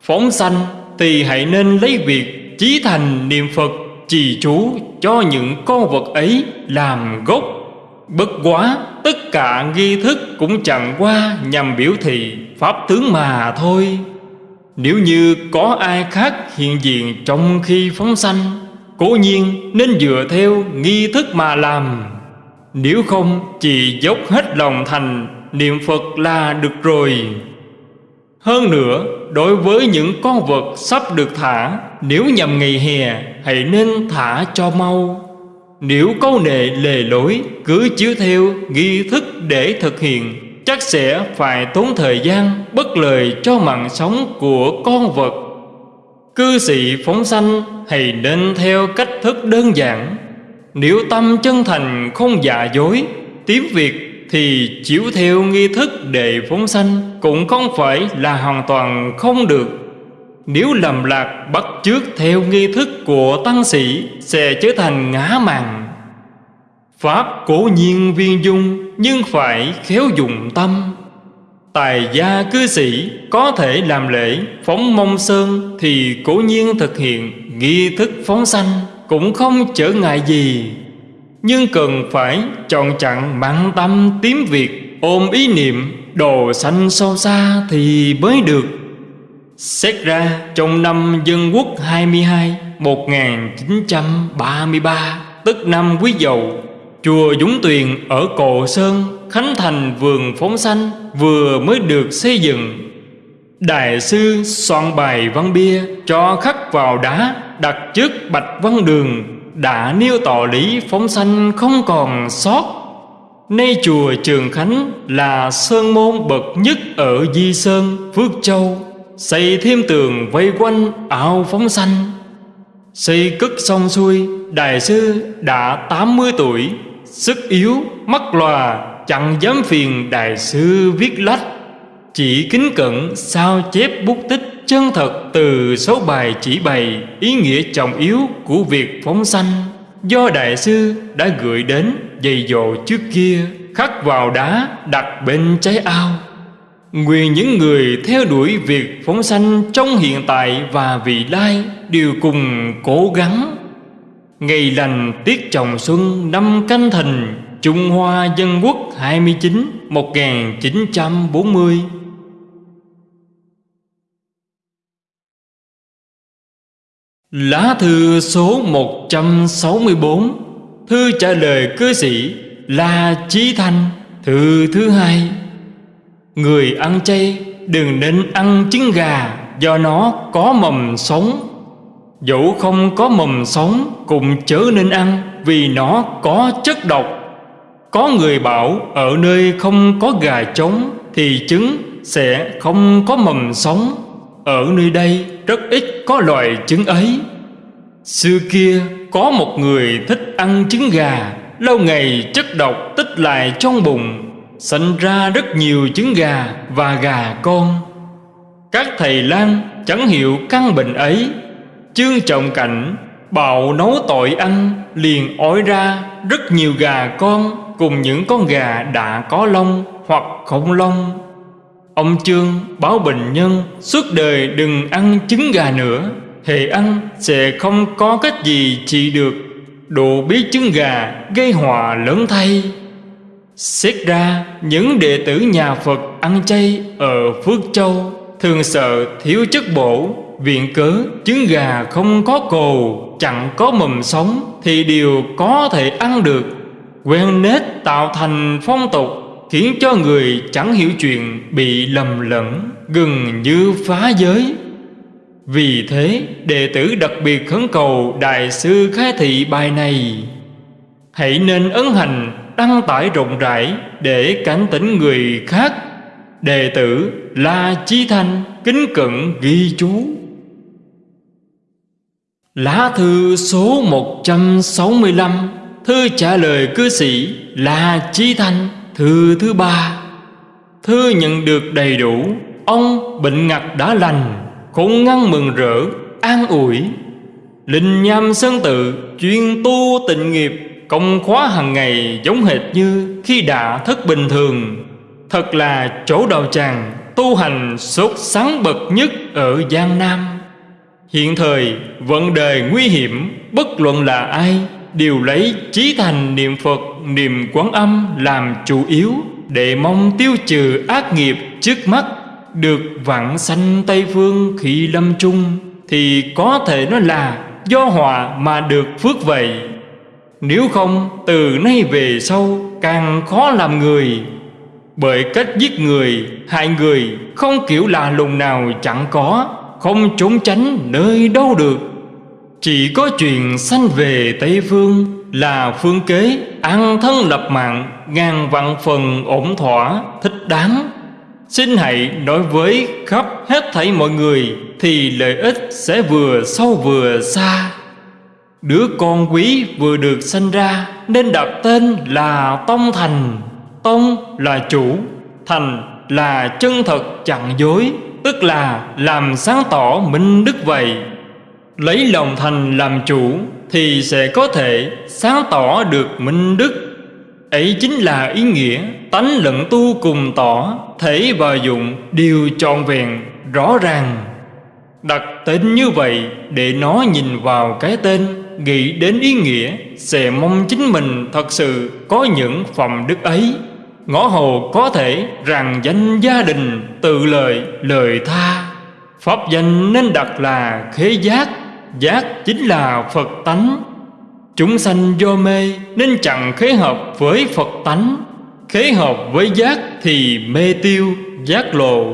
Phóng sanh thì hãy nên lấy việc chí thành niệm Phật trì chú cho những con vật ấy làm gốc. Bất quá tất cả nghi thức cũng chẳng qua nhằm biểu thị pháp tướng mà thôi. Nếu như có ai khác hiện diện trong khi phóng sanh Cố nhiên nên dựa theo nghi thức mà làm. Nếu không chỉ dốc hết lòng thành niệm Phật là được rồi. Hơn nữa, đối với những con vật sắp được thả, nếu nhằm ngày hè, hãy nên thả cho mau. Nếu câu nệ lề lối, cứ chiếu theo nghi thức để thực hiện, chắc sẽ phải tốn thời gian bất lợi cho mạng sống của con vật. Cư sĩ phóng sanh hãy nên theo cách thức đơn giản. Nếu tâm chân thành không giả dối, tiếng Việt thì chiếu theo nghi thức để phóng sanh cũng không phải là hoàn toàn không được. Nếu lầm lạc, bắt chước theo nghi thức của tăng sĩ, sẽ trở thành ngã màng. Pháp cố nhiên viên dung, nhưng phải khéo dùng tâm. Tài gia cư sĩ có thể làm lễ, phóng mông sơn thì cố nhiên thực hiện, nghi thức phóng sanh cũng không trở ngại gì. Nhưng cần phải chọn chặn mặn tâm tím việc, Ôm ý niệm đồ xanh sâu xa thì mới được Xét ra trong năm Dân Quốc 22 1933 Tức năm Quý Dậu Chùa Dũng Tuyền ở Cổ Sơn Khánh Thành vườn phóng xanh Vừa mới được xây dựng. Đại sư soạn bài văn bia Cho khắc vào đá Đặt trước bạch văn đường đã nêu tỏ lý phóng Xanh không còn sót. Nay chùa Trường Khánh là sơn môn bậc nhất ở Di Sơn, Phước Châu. Xây thêm tường vây quanh ảo phóng sanh. Xây cất xong xuôi, Đại sư đã 80 tuổi Sức yếu, mắt lòa, chẳng dám phiền Đại sư viết lách. Chỉ kính cẩn sao chép bút tích chân thật từ số bài chỉ bày ý nghĩa trọng yếu của việc phóng sanh. Do đại sư đã gửi đến dày dồ trước kia khắc vào đá đặt bên trái ao. Nguyện những người theo đuổi việc phóng sanh trong hiện tại và vị lai đều cùng cố gắng. Ngày lành tiết trồng xuân năm canh thìn Trung Hoa Dân Quốc 29 1940 Lá thư số 164 Thư trả lời cư sĩ la Chí Thanh, Thư thứ hai. Người ăn chay đừng nên ăn trứng gà, Do nó có mầm sống. Dẫu không có mầm sống, Cũng chớ nên ăn, Vì nó có chất độc. Có người bảo, ở nơi không có gà trống, Thì trứng sẽ không có mầm sống. Ở nơi đây rất ít có loài trứng ấy. Xưa kia, có một người thích ăn trứng gà, Lâu ngày chất độc tích lại trong bụng sanh ra rất nhiều trứng gà và gà con. Các thầy lang chẳng hiểu căn bệnh ấy. Chương trọng cảnh, Bạo nấu tội ăn, Liền ói ra rất nhiều gà con Cùng những con gà đã có lông hoặc không lông. Ông Trương báo bệnh nhân, Suốt đời đừng ăn trứng gà nữa Hệ ăn sẽ không có cách gì trị được. Độ biết trứng gà gây họa lớn thay. Xét ra những đệ tử nhà Phật ăn chay ở Phước Châu. Thường sợ thiếu chất bổ, Viện cớ, trứng gà không có cồ, Chẳng có mầm sống Thì đều có thể ăn được. Quen nết tạo thành phong tục Khiến cho người chẳng hiểu chuyện Bị lầm lẫn, Gần như phá giới. Vì thế, đệ tử đặc biệt khấn cầu Đại sư khai thị bài này. Hãy nên ấn hành đăng tải rộng rãi Để cảnh tỉnh người khác. Đệ tử La Chí Thanh kính cận ghi chú. Lá thư số 165 Thư trả lời cư sĩ La Chí Thanh, Thư thứ ba. Thư nhận được đầy đủ, Ông bệnh ngặt đã lành cũng ngăn mừng rỡ, An ủi. Linh nham sơn tự chuyên tu tịnh nghiệp Công khóa hàng ngày giống hệt như khi đã thức bình thường. Thật là chỗ đạo tràng, tu hành sốt sáng bậc nhất ở Giang Nam. Hiện thời vận đề nguy hiểm, Bất luận là ai, Đều lấy trí thành niệm Phật, Niệm quán âm làm chủ yếu Để mong tiêu trừ ác nghiệp trước mắt, Được vãng sanh Tây Phương khi lâm chung Thì có thể nói là do họa mà được phước vậy. Nếu không từ nay về sau càng khó làm người. Bởi cách giết người, hại người Không kiểu là lùng nào chẳng có Không trốn tránh nơi đâu được. Chỉ có chuyện sanh về Tây Phương Là phương kế ăn thân lập mạng Ngàn vạn phần ổn thỏa thích đáng. Xin hãy nói với khắp hết thảy mọi người Thì lợi ích sẽ vừa sâu vừa xa. Đứa con quý vừa được sinh ra, Nên đặt tên là Tông Thành. Tông là chủ, Thành là chân thật chẳng dối, Tức là làm sáng tỏ minh đức vậy. Lấy lòng thành làm chủ Thì sẽ có thể sáng tỏ được minh đức. Ấy chính là ý nghĩa tánh lẫn tu cùng tỏ, Thể và dụng đều trọn vẹn, rõ ràng. Đặt tên như vậy để nó nhìn vào cái tên Nghĩ đến ý nghĩa Sẽ mong chính mình thật sự có những phẩm đức ấy. Ngõ hồ có thể rằng danh gia đình Tự lời lời tha. Pháp danh nên đặt là khế giác Giác chính là Phật tánh. Chúng sanh do mê nên chẳng khế hợp với Phật tánh. Khế hợp với giác thì mê tiêu, giác lộ.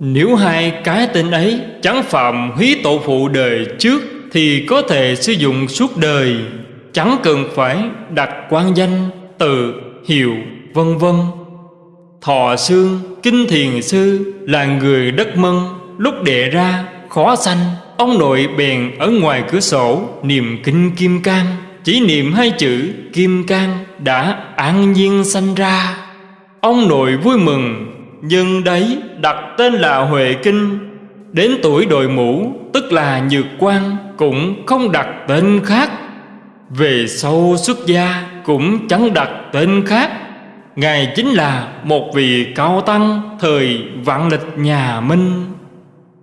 Nếu hai cái tên ấy chẳng phạm húy tổ phụ đời trước thì có thể sử dụng suốt đời. Chẳng cần phải đặt quan danh, tự, hiệu, vân vân. Thọ xương, kinh thiền sư là người đất mân Lúc đệ ra khó sanh Ông nội bèn ở ngoài cửa sổ niệm kinh kim cang. Chỉ niệm hai chữ kim cang đã an nhiên sanh ra. Ông nội vui mừng Nhưng đấy đặt tên là Huệ Kinh Đến tuổi đội mũ, tức là Nhược quan, Cũng không đặt tên khác. Về sau xuất gia, cũng chẳng đặt tên khác. Ngài chính là một vị cao tăng, Thời vạn lịch nhà Minh.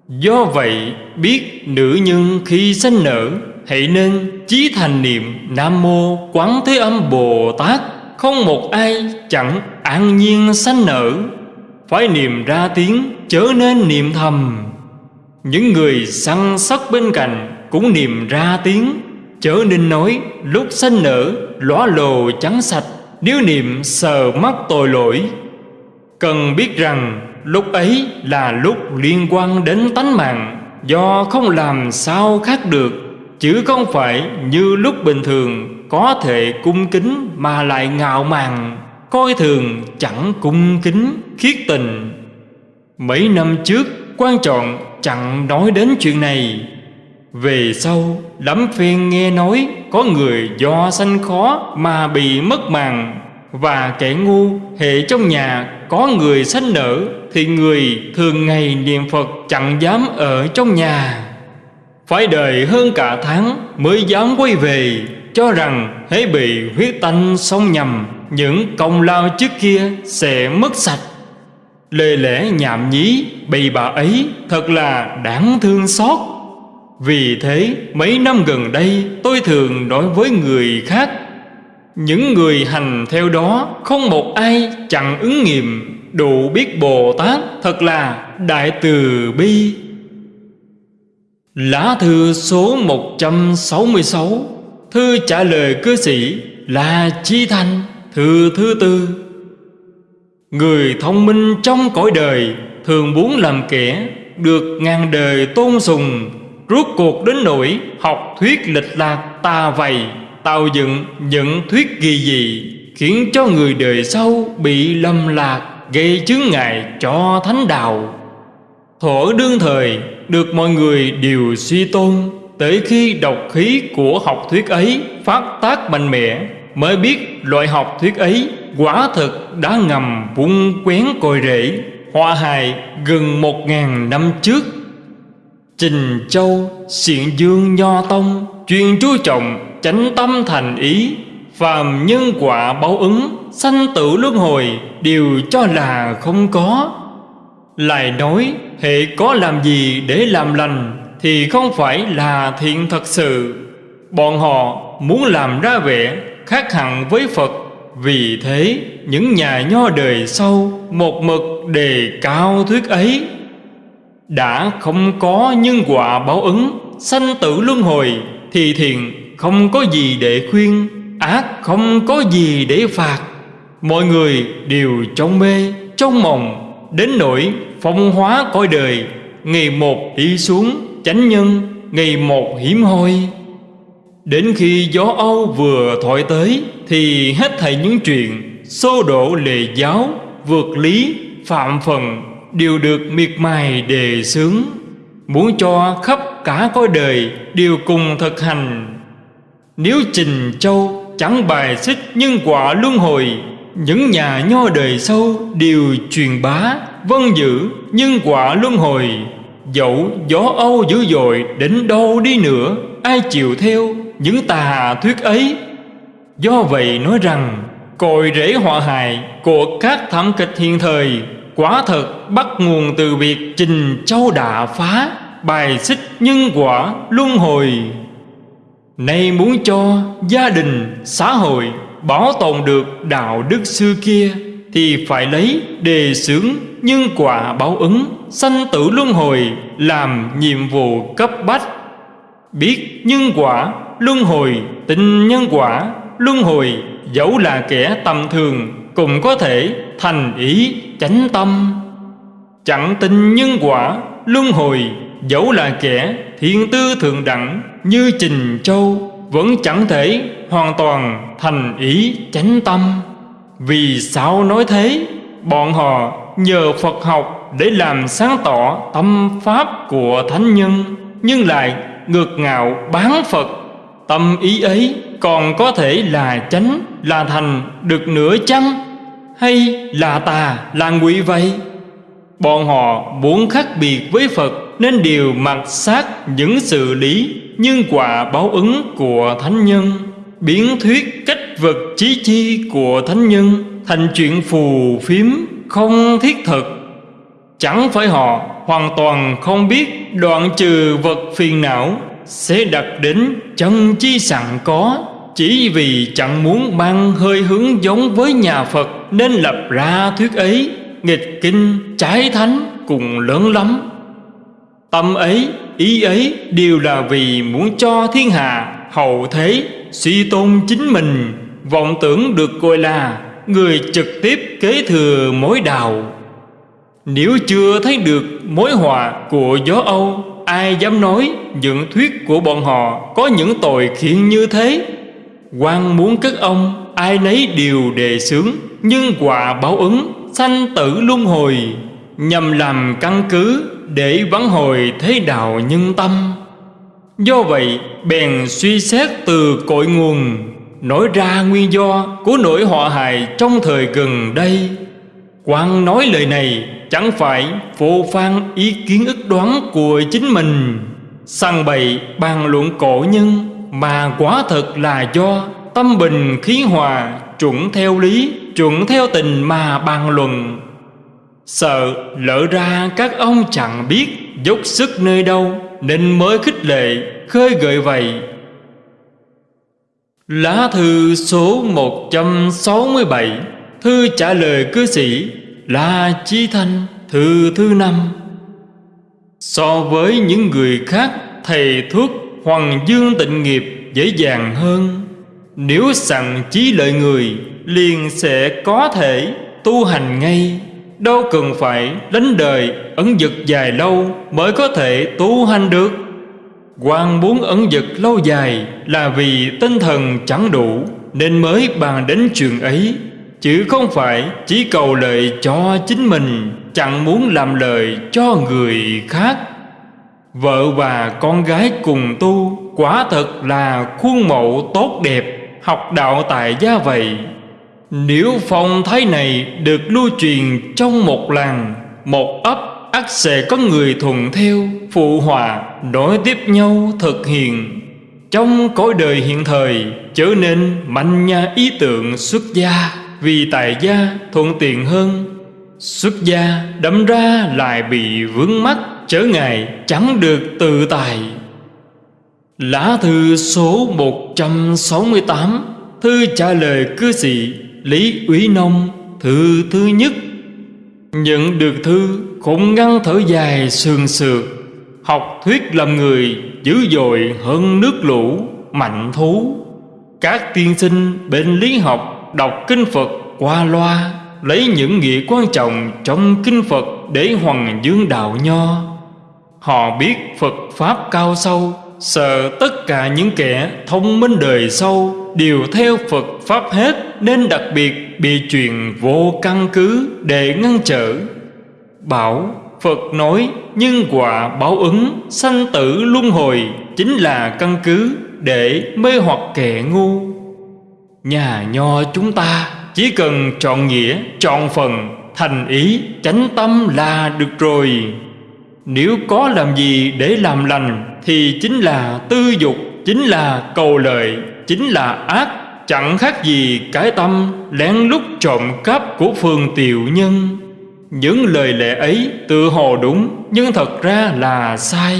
Do vậy, biết nữ nhân khi sanh nở, Hãy nên chí thành niệm Nam Mô Quán Thế Âm Bồ Tát. Không một ai chẳng an nhiên sanh nở. Phải niệm ra tiếng, chớ nên niệm thầm. Những người săn sóc bên cạnh cũng niệm ra tiếng. Chớ nên nói, lúc xanh nở lóa lồ trắng sạch, Nếu niệm sờ mắt tội lỗi. Cần biết rằng, lúc ấy là lúc liên quan đến tánh mạng, Do không làm sao khác được, Chứ không phải như lúc bình thường, Có thể cung kính mà lại ngạo mạn, Coi thường chẳng cung kính, khiết tình. Mấy năm trước, quan trọng chẳng nói đến chuyện này. Về sau lắm phiên nghe nói Có người do sanh khó mà bị mất màng Và kẻ ngu hệ trong nhà có người sanh nở Thì người thường ngày niệm Phật chẳng dám ở trong nhà. Phải đợi hơn cả tháng mới dám quay về, Cho rằng hễ bị huyết tanh sông nhầm Những công lao trước kia sẽ mất sạch. Lê lẽ nhảm nhí, bầy bà ấy thật là đáng thương xót. Vì thế, mấy năm gần đây, tôi thường nói với người khác, những người hành theo đó không một ai chẳng ứng nghiệm Đủ biết Bồ Tát thật là Đại Từ Bi. Lá thư số 166 Thư trả lời cư sĩ là Chi Thành Thư thứ tư. Người thông minh trong cõi đời Thường muốn làm kẻ Được ngàn đời tôn sùng, Rốt cuộc đến nỗi học thuyết lịch lạc ta vầy, tạo dựng những thuyết kỳ dị, khiến cho người đời sau bị lầm lạc, gây chướng ngại cho thánh đạo. Thuở đương thời, được mọi người đều suy tôn, tới khi độc khí của học thuyết ấy phát tác mạnh mẽ, mới biết loại học thuyết ấy quả thực đã ngầm vung quén cội rễ hoa hài gần một ngàn năm trước. Trình Châu, Xiện Dương Nho Tông Chuyên chú trọng chánh tâm thành ý Phàm nhân quả báo ứng Sanh tử luân hồi Đều cho là không có. Lại nói hệ có làm gì để làm lành Thì không phải là thiện thật sự. Bọn họ muốn làm ra vẻ khác hẳn với Phật. Vì thế, những nhà nho đời sau Một mực đề cao thuyết ấy. Đã không có nhân quả báo ứng, Sanh tử luân hồi, Thì thiện không có gì để khuyên, Ác không có gì để phạt. Mọi người đều trong mê Trong mộng, Đến nỗi phong hóa cõi đời, Ngày một đi xuống chánh nhân, Ngày một hiếm hoi. Đến khi gió Âu vừa thổi tới Thì hết thảy những chuyện Xô độ lệ giáo Vượt lý, phạm phần Đều được miệt mài đề xướng. Muốn cho khắp cả cõi đời Đều cùng thực hành. Nếu Trình Châu chẳng bài xích nhân quả luân hồi Những nhà nho đời sâu đều truyền bá Vân giữ nhân quả luân hồi. Dẫu gió Âu dữ dội đến đâu đi nữa Ai chịu theo những tà thuyết ấy Do vậy nói rằng Cội rễ họa hại của các thảm kịch hiện thời Quả thật bắt nguồn từ việc trình châu đạ phá Bài xích nhân quả luân hồi. Nay muốn cho gia đình, xã hội Bảo tồn được đạo đức xưa kia Thì phải lấy đề xướng nhân quả báo ứng Sanh tử luân hồi làm nhiệm vụ cấp bách. Biết nhân quả luân hồi tình nhân quả, luân hồi dẫu là kẻ tầm thường cũng có thể thành ý chánh tâm. Chẳng tin nhân quả, luân hồi dẫu là kẻ thiên tư thượng đẳng như trình châu vẫn chẳng thể hoàn toàn thành ý chánh tâm. Vì sao nói thế? Bọn họ nhờ phật học để làm sáng tỏ tâm pháp của thánh nhân nhưng lại ngược ngạo bán phật. Tâm ý ấy còn có thể là chánh, là thành được nửa chăng? Hay là tà, là ngụy vậy? Bọn họ muốn khác biệt với Phật Nên đều mặc sát những sự lý nhân quả báo ứng của Thánh Nhân Biến thuyết cách vật trí chi của Thánh Nhân Thành chuyện phù phiếm không thiết thực Chẳng phải họ hoàn toàn không biết đoạn trừ vật phiền não sẽ đặt đến chân chi sẵn có chỉ vì chẳng muốn mang hơi hướng giống với nhà Phật Nên lập ra thuyết ấy Nghịch kinh trái thánh cùng lớn lắm. Tâm ấy, ý ấy đều là vì muốn cho thiên hạ hậu thế Suy tôn chính mình. Vọng tưởng được gọi là Người trực tiếp kế thừa mối đạo Nếu chưa thấy được mối họa của gió Âu Ai dám nói những thuyết của bọn họ Có những tội khiển như thế? Quan muốn các ông Ai nấy đều đề xướng, Nhưng quả báo ứng, Sanh tử luân hồi, Nhằm làm căn cứ Để vắng hồi thế đạo nhân tâm. Do vậy, bèn suy xét từ cội nguồn, Nói ra nguyên do của nỗi họa hại trong thời gần đây quan nói lời này chẳng phải phô phan ý kiến ức đoán của chính mình. Sang bày bàn luận cổ nhân mà quả thật là do tâm bình khí hòa chuẩn theo lý, chuẩn theo tình mà bàn luận. Sợ lỡ ra các ông chẳng biết dốc sức nơi đâu nên mới khích lệ, khơi gợi vậy. Lá thư số 167 thư trả lời cư sĩ là Chí Thanh, Thư thứ năm. So với những người khác, Thầy thuốc Hoàng Dương tịnh nghiệp dễ dàng hơn. Nếu sẵn trí lợi người, Liền sẽ có thể tu hành ngay. Đâu cần phải đánh đời ấn dực dài lâu Mới có thể tu hành được. Quan muốn ấn dực lâu dài Là vì tinh thần chẳng đủ, Nên mới bàn đến chuyện ấy. Chứ không phải chỉ cầu lợi cho chính mình Chẳng muốn làm lợi cho người khác. Vợ và con gái cùng tu Quả thật là khuôn mẫu tốt đẹp Học đạo tại gia vậy. Nếu phong thái này được lưu truyền trong một làng Một ấp, ắt sẽ có người thuận theo phụ hòa nối tiếp nhau thực hiện. Trong cõi đời hiện thời trở nên mạnh nha ý tưởng xuất gia vì tại gia thuận tiện hơn, xuất gia đâm ra lại bị vướng mắc, trở ngại chẳng được tự tài. lá thư số 168 thư trả lời cư sĩ lý úy nông, thư thứ nhất. Nhận được thư cũng ngăn thở dài sườn sượt. Học thuyết làm người dữ dội hơn nước lũ, mạnh thú. Các tiên sinh bên lý học đọc kinh phật qua loa, lấy những nghĩa quan trọng trong kinh phật để hoằng dương đạo nho họ biết phật pháp cao sâu, sợ tất cả những kẻ thông minh đời sâu đều theo phật pháp hết nên đặc biệt bị truyền vô căn cứ để ngăn trở bảo, Phật nói nhân quả báo ứng, sanh tử luân hồi chính là căn cứ để mê hoặc kẻ ngu. Nhà nho chúng ta chỉ cần chọn nghĩa, chọn phần, thành ý, chánh tâm là được rồi. Nếu có làm gì để làm lành thì chính là tư dục, chính là cầu lợi, chính là ác, chẳng khác gì cái tâm lén lút trộm cắp của phương tiểu nhân. Những lời lẽ ấy tự hồ đúng Nhưng thật ra là sai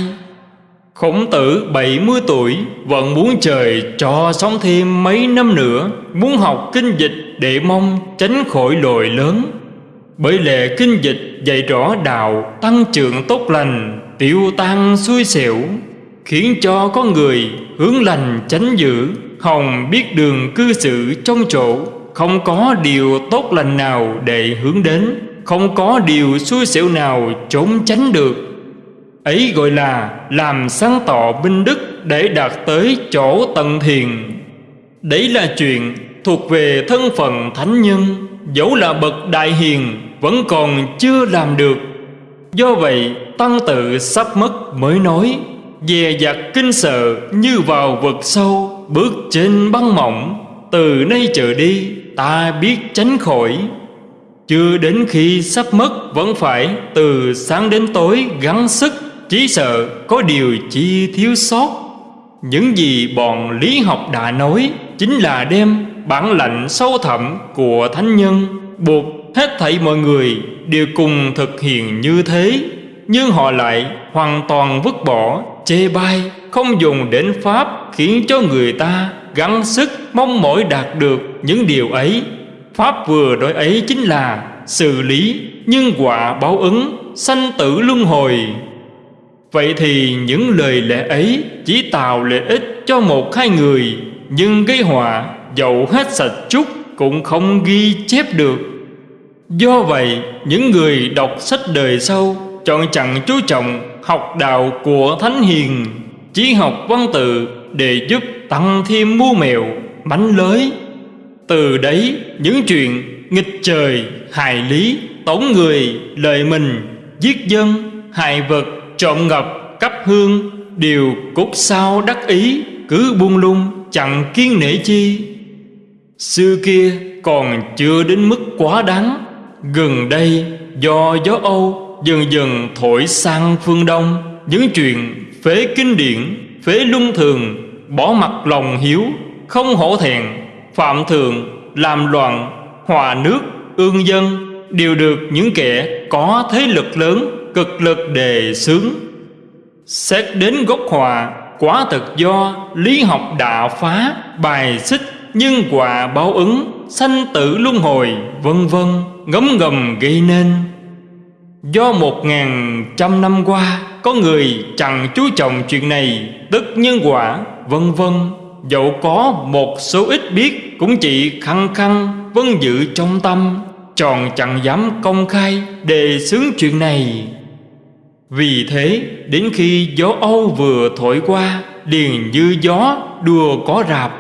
Khổng tử 70 tuổi, Vẫn muốn trời cho sống thêm mấy năm nữa, Muốn học kinh dịch để mong tránh khỏi lội lớn. Bởi lệ kinh dịch dạy rõ đạo, Tăng trưởng tốt lành, Tiêu tan xui xẻo, Khiến cho con người hướng lành tránh dữ. Hồng biết đường cư xử trong chỗ, Không có điều tốt lành nào để hướng đến, không có điều xui xẻo nào trốn tránh được ấy gọi là làm sáng tỏ binh đức để đạt tới chỗ tận thiền. Đấy là chuyện thuộc về thân phận thánh nhân, dẫu là bậc đại hiền, vẫn còn chưa làm được. Do vậy, tăng tự sắp mất mới nói, dè dặt kinh sợ như vào vực sâu, bước trên băng mỏng. Từ nay trở đi, ta biết tránh khỏi. Chưa đến khi sắp mất, Vẫn phải từ sáng đến tối gắng sức chỉ sợ có điều chi thiếu sót. Những gì bọn lý học đã nói Chính là đem bản lạnh sâu thẳm của thánh nhân Buộc hết thảy mọi người đều cùng thực hiện như thế, Nhưng họ lại hoàn toàn vứt bỏ, Chê bai, Không dùng đến Pháp Khiến cho người ta gắng sức mong mỏi đạt được những điều ấy. Pháp vừa đối ấy chính là xử lý nhân quả báo ứng, sanh tử luân hồi vậy thì những lời lẽ ấy chỉ tạo lợi ích cho một hai người nhưng gây họa dầu hết sạch chút cũng không ghi chép được. Do vậy những người đọc sách đời sau chọn chẳng chú trọng học đạo của thánh hiền chỉ học văn tự để giúp tăng thêm mưu mèo bánh lới. Từ đấy những chuyện nghịch trời, hại lý, tổn người, lợi mình, giết dân, hại vật, trộm ngọc cấp hương điều cốt sao đắc ý, cứ buông lung chẳng kiên nể chi. Xưa kia còn chưa đến mức quá đáng, gần đây do gió Âu dần dần thổi sang phương Đông, những chuyện phế kinh điển, phế luân thường, bỏ mặt lòng hiếu, không hổ thẹn, phạm thường, làm loạn hòa nước, ương dân đều được những kẻ có thế lực lớn cực lực đề xướng. Xét đến gốc hòa, quá thực do lý học đạo phá, bài xích, nhân quả báo ứng, sanh tử luân hồi, vân vân ngấm ngầm gây nên. Do một ngàn trăm năm qua, có người chẳng chú trọng chuyện này, tức nhân quả, vân vân Dẫu có một số ít biết Cũng chỉ khăng khăng vân giữ trong tâm Tròn chẳng dám công khai đề xướng chuyện này vì thế, đến khi gió Âu vừa thổi qua Liền như gió đùa có rạp.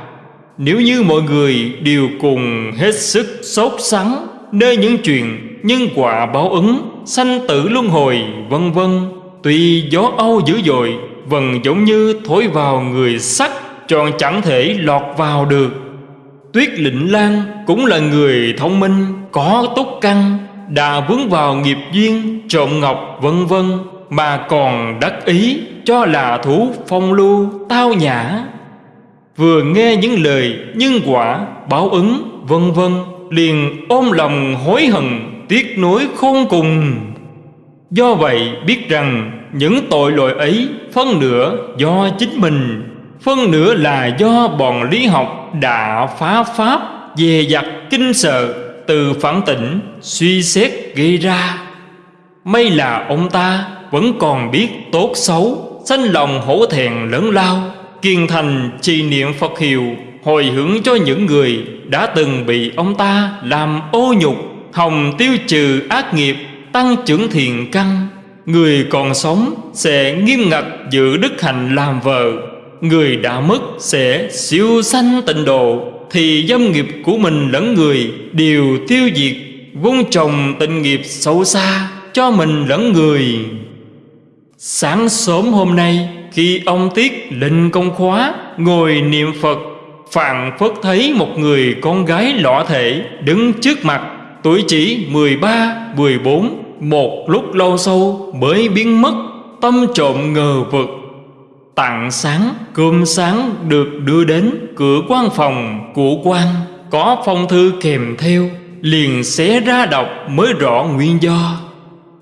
Nếu như mọi người đều cùng hết sức sốt sắng, Nơi những chuyện nhân quả báo ứng, Sanh tử luân hồi, vân vân, Tuy gió Âu dữ dội, Vẫn giống như thổi vào người sắt, Tròn chẳng thể lọt vào được. Tuyết Lĩnh Lan cũng là người thông minh, Có túc căn, Đã vướng vào nghiệp duyên, trộm ngọc, vân vân. Mà còn đắc ý cho là thú phong lưu tao nhã. Vừa nghe những lời nhân quả, báo ứng, vân vân, Liền ôm lòng hối hận, tiếc nuối khôn cùng. Do vậy biết rằng những tội lỗi ấy phân nửa do chính mình, Phân nửa là do bọn lý học đã phá pháp Về dặt kinh sợ, từ phản tỉnh suy xét gây ra. May là ông ta vẫn còn biết tốt xấu, Sanh lòng hổ thẹn lớn lao, Kiên thành trì niệm Phật hiệu, Hồi hướng cho những người đã từng bị ông ta làm ô nhục, Hồng tiêu trừ ác nghiệp, Tăng trưởng thiền căn. Người còn sống sẽ nghiêm ngặt giữ đức hạnh làm vợ. Người đã mất sẽ siêu sanh tịnh độ, Thì dâm nghiệp của mình lẫn người đều tiêu diệt. Vun trồng tình nghiệp sâu xa cho mình lẫn người. Sáng sớm hôm nay khi ông Tiết lên công khóa Ngồi niệm Phật Phạn Phất thấy một người con gái lọ thể đứng trước mặt Tuổi chỉ 13, 14 Một lúc lâu sau mới biến mất Tâm trộm ngờ vực. Tặng sáng, cơm sáng được đưa đến cửa quan phòng của quan Có phong thư kèm theo Liền xé ra đọc mới rõ nguyên do.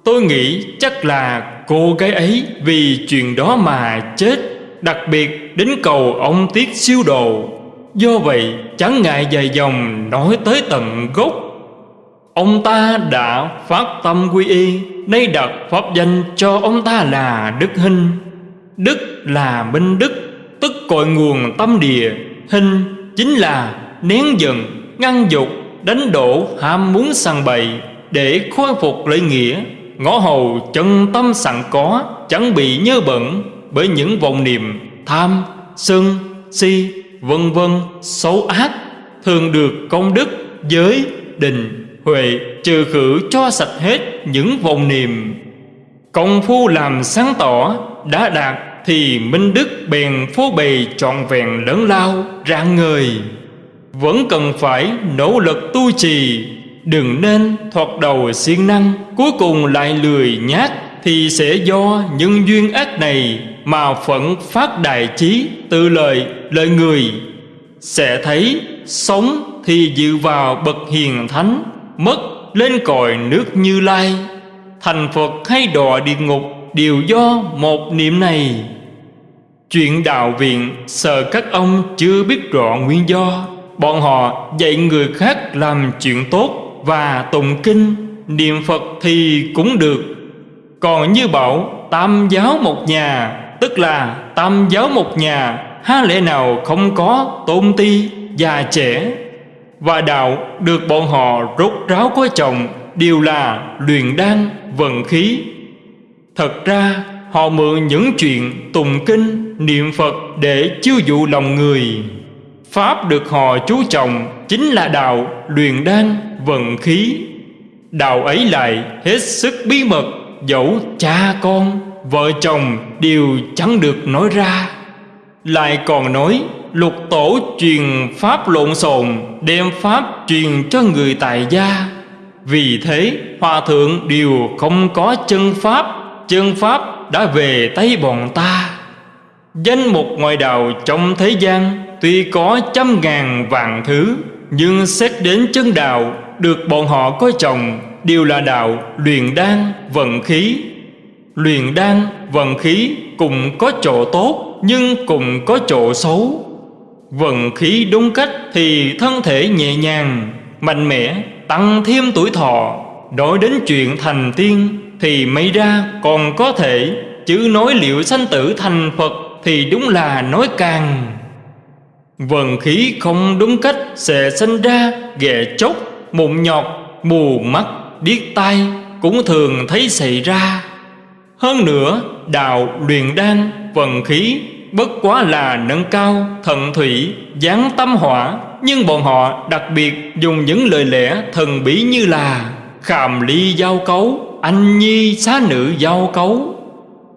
Tôi nghĩ chắc là cô gái ấy vì chuyện đó mà chết, Đặc biệt đến cầu ông Tiết siêu đồ. Do vậy, chẳng ngại dài dòng nói tới tận gốc. Ông ta đã phát tâm quy y, Nay đặt pháp danh cho ông ta là Đức Hinh. Đức là minh đức, Tức cội nguồn tâm địa. Hinh chính là nén giận, Ngăn dục, Đánh đổ ham muốn săn bậy Để khôi phục lợi nghĩa. Ngõ hầu chân tâm sẵn có Chẳng bị nhớ bẩn Bởi những vọng niệm tham, sân, si, vân vân xấu ác Thường được công đức, giới, định, huệ Trừ khử cho sạch hết những vọng niệm. Công phu làm sáng tỏ đã đạt Thì minh đức bèn phô bày trọn vẹn lớn lao rạng ngời. Vẫn cần phải nỗ lực tu trì Đừng nên thoạt đầu siêng năng, Cuối cùng lại lười nhát, Thì sẽ do những duyên ác này Mà phận phát đại trí Tự lời lời người. Sẽ thấy, sống thì dự vào bậc hiền thánh, Mất lên còi nước như lai. Thành Phật hay đọa địa ngục Đều do một niệm này. Chuyện đạo viện Sợ các ông chưa biết rõ nguyên do, Bọn họ dạy người khác làm chuyện tốt và tụng kinh, Niệm Phật thì cũng được. Còn như bảo, tam giáo một nhà, Tức là tam giáo một nhà, Há lẽ nào không có tôn ti già trẻ? Và đạo được bọn họ rốt ráo có chồng, Đều là luyện đan, vận khí. Thật ra, họ mượn những chuyện tụng kinh, niệm Phật để chiêu dụ lòng người. Pháp được họ chú trọng chính là đạo luyện đan vận khí. Đạo ấy lại hết sức bí mật Dẫu cha con, vợ chồng đều chẳng được nói ra. Lại còn nói lục tổ truyền pháp lộn xộn Đem pháp truyền cho người tại gia. Vì thế hòa thượng đều không có chân pháp Chân pháp đã về tay bọn ta. Danh mục ngoại đạo trong thế gian Tuy có trăm ngàn vạn thứ nhưng xét đến chân đạo, Được bọn họ coi trọng, Đều là đạo luyện đan, vận khí. Luyện đan, vận khí cùng có chỗ tốt, Nhưng cùng có chỗ xấu. Vận khí đúng cách thì thân thể nhẹ nhàng, Mạnh mẽ, tăng thêm tuổi thọ. Nói đến chuyện thành tiên Thì may ra còn có thể, Chứ nói liệu sanh tử thành Phật Thì đúng là nói càng. Vận khí không đúng cách sẽ sinh ra ghẻ chốc, mụn nhọt, mù mắt, điếc tai cũng thường thấy xảy ra. Hơn nữa, đạo luyện đan, vận khí bất quá là nâng cao, thận thủy, giáng tâm hỏa Nhưng bọn họ đặc biệt dùng những lời lẽ thần bí như là Khàm ly giao cấu, anh nhi xá nữ giao cấu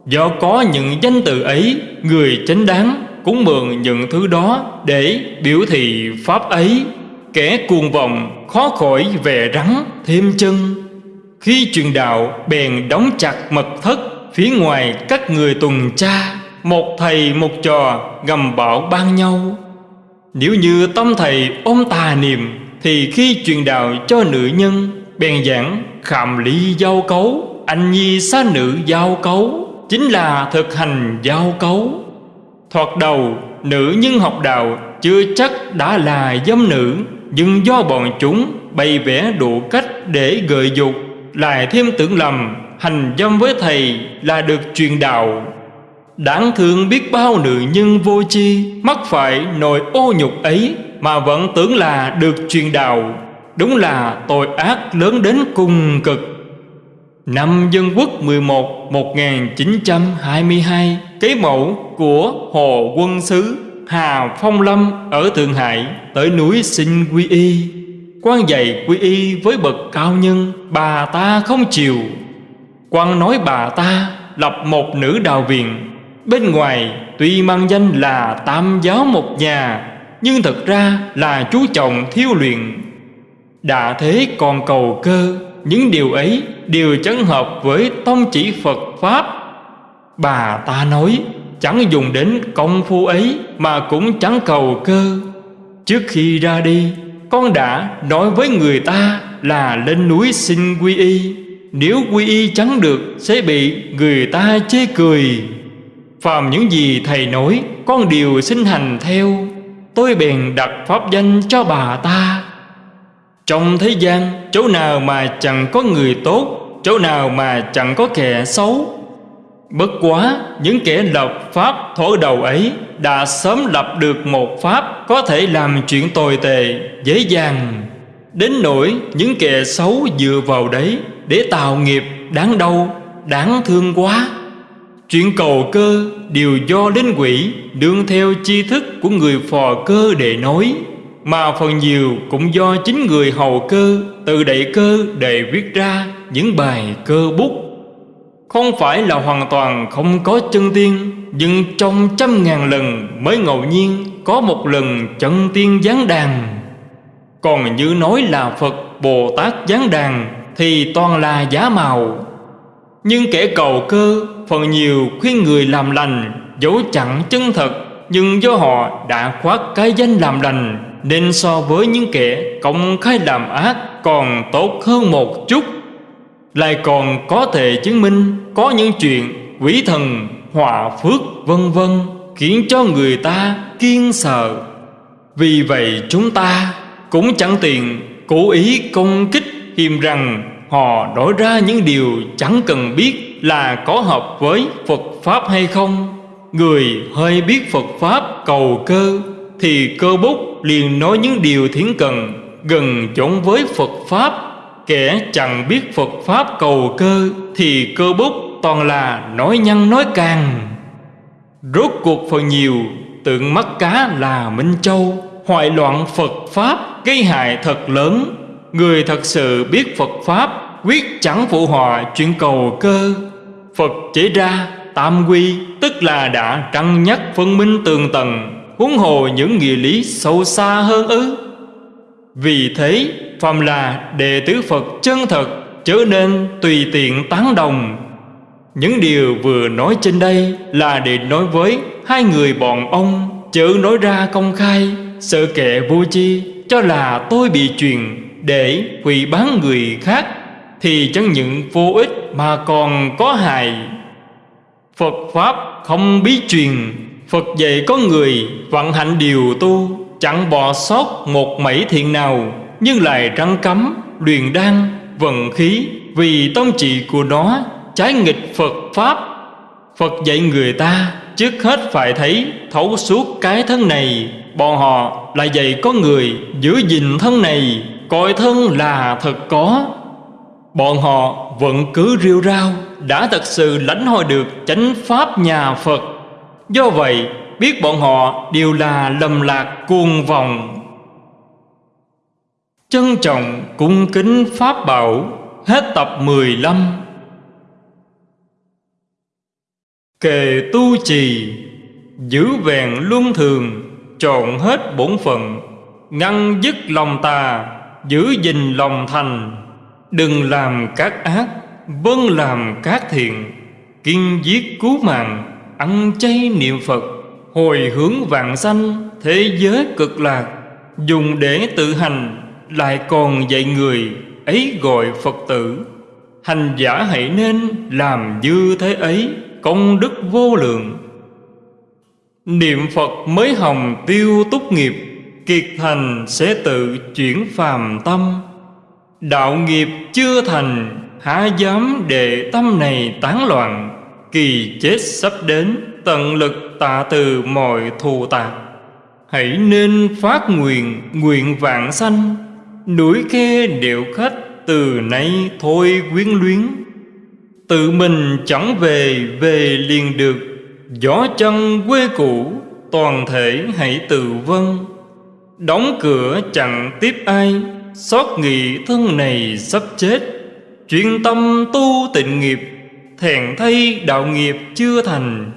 Do có những danh từ ấy, người chánh đáng cũng mượn những thứ đó để biểu thị pháp ấy. Kẻ cuồng vọng, khó khỏi về rắn thêm chân. Khi truyền đạo, bèn đóng chặt mật thất Phía ngoài các người tuần tra, Một thầy một trò gầm bảo ban nhau. Nếu như tâm thầy ôm tà niệm, Thì khi truyền đạo cho nữ nhân, Bèn giảng khảm lý giao cấu. Anh nhi xá nữ giao cấu, Chính là thực hành giao cấu. Thoạt đầu, nữ nhân học đạo Chưa chắc đã là dâm nữ, Nhưng do bọn chúng bày vẽ đủ cách để gợi dục, Lại thêm tưởng lầm, hành dâm với thầy là được truyền đạo. Đáng thương biết bao nữ nhân vô chi Mắc phải nỗi ô nhục ấy Mà vẫn tưởng là được truyền đạo. Đúng là tội ác lớn đến cùng cực. Năm Dân Quốc 11 1922 Kế mẫu của Hồ Quân Sứ Hà Phong Lâm ở Thượng Hải Tới núi xin quy y. Quan dạy quy y với bậc cao nhân, Bà ta không chịu. Quan nói bà ta lập một nữ đào viện. Bên ngoài tuy mang danh là tam giáo một nhà, Nhưng thật ra là chú trọng thiêu luyện. Đã thế còn cầu cơ, Những điều ấy đều chẳng hợp với tông chỉ Phật Pháp. Bà ta nói, chẳng dùng đến công phu ấy Mà cũng chẳng cầu cơ. Trước khi ra đi, Con đã nói với người ta là lên núi xin quy y. Nếu quy y chẳng được, Sẽ bị người ta chê cười. Phàm những gì thầy nói, Con đều xin hành theo. Tôi bèn đặt pháp danh cho bà ta. Trong thế gian, Chỗ nào mà chẳng có người tốt, Chỗ nào mà chẳng có kẻ xấu? Bất quá, những kẻ lập pháp thổ đầu ấy Đã sớm lập được một pháp Có thể làm chuyện tồi tệ Dễ dàng. Đến nỗi những kẻ xấu dựa vào đấy Để tạo nghiệp đáng đau, Đáng thương quá. Chuyện cầu cơ đều do linh quỷ, Đương theo chi thức của người phò cơ để nói. Mà phần nhiều cũng do chính người hầu cơ Tự đẩy cơ để viết ra những bài cơ bút. Không phải là hoàn toàn không có chân tiên, Nhưng trong trăm ngàn lần mới ngẫu nhiên Có một lần chân tiên giáng đàn. Còn như nói là Phật Bồ Tát giáng đàn Thì toàn là giả màu Nhưng kẻ cầu cơ, Phần nhiều khuyên người làm lành, Dẫu chẳng chân thật, Nhưng do họ đã khoác cái danh làm lành nên so với những kẻ công khai làm ác Còn tốt hơn một chút Lại còn có thể chứng minh Có những chuyện quỷ thần, họa phước vân vân Khiến cho người ta kiên sợ. Vì vậy chúng ta cũng chẳng tiện cố ý công kích hiềm rằng họ nói ra những điều chẳng cần biết là có hợp với Phật Pháp hay không. Người hơi biết Phật Pháp cầu cơ thì cơ bút liền nói những điều thiến cần, Gần chốn với Phật Pháp. Kẻ chẳng biết Phật Pháp cầu cơ, Thì cơ bút toàn là nói nhăn nói càng. Rốt cuộc phần nhiều, Tượng mắt cá là Minh Châu. Hoại loạn Phật Pháp, Gây hại thật lớn. Người thật sự biết Phật Pháp, Quyết chẳng phụ họa chuyện cầu cơ. Phật chỉ ra tam quy, Tức là đã trăng nhắc phân minh tường tầng Huống hồ những nghĩa lý sâu xa hơn ư? Vì thế, phàm là đệ tử Phật chân thật Trở nên tùy tiện tán đồng. Những điều vừa nói trên đây Là để nói với hai người bọn ông Chớ nói ra công khai, Sợ kệ vô chi Cho là tôi bị truyền Để hủy bán người khác thì chẳng những vô ích mà còn có hại. Phật Pháp không bí truyền Phật dạy có người vận hạnh điều tu Chẳng bỏ sót một mảy thiện nào Nhưng lại răng cấm, luyện đan, vận khí. Vì tông trị của nó trái nghịch Phật Pháp. Phật dạy người ta trước hết phải thấy thấu suốt cái thân này. Bọn họ lại dạy có người giữ gìn thân này Coi thân là thật có. Bọn họ vẫn cứ rêu rao Đã thật sự lãnh hội được chánh pháp nhà Phật. Do vậy, biết bọn họ đều là lầm lạc cuồng vòng Trân trọng cung kính Pháp Bảo, Hết tập 15 Kề tu trì, Giữ vẹn luân thường, Trọn hết bổn phận, Ngăn dứt lòng tà, Giữ gìn lòng thành. Đừng làm các ác Vâng làm các thiện, Kiên giết cứu mạng. Ăn chay niệm Phật, Hồi hướng vạn sanh, Thế giới cực lạc, Dùng để tự hành Lại còn dạy người Ấy gọi Phật tử. Hành giả hãy nên làm như thế ấy, Công đức vô lượng. Niệm Phật mới hồng tiêu túc nghiệp, Kiệt thành sẽ tự chuyển phàm tâm. Đạo nghiệp chưa thành, Há dám để tâm này tán loạn. Kỳ chết sắp đến, Tận lực tạ từ mọi thù tạc Hãy nên phát nguyện Nguyện vạn sanh. Núi khe điệu khách, Từ nay thôi quyến luyến. Tự mình chẳng về Về liền được. Gió chân quê cũ, Toàn thể hãy tự vân Đóng cửa chẳng tiếp ai, Xót nghị thân này sắp chết. Chuyên tâm tu tịnh nghiệp Thẹn thay đạo nghiệp chưa thành.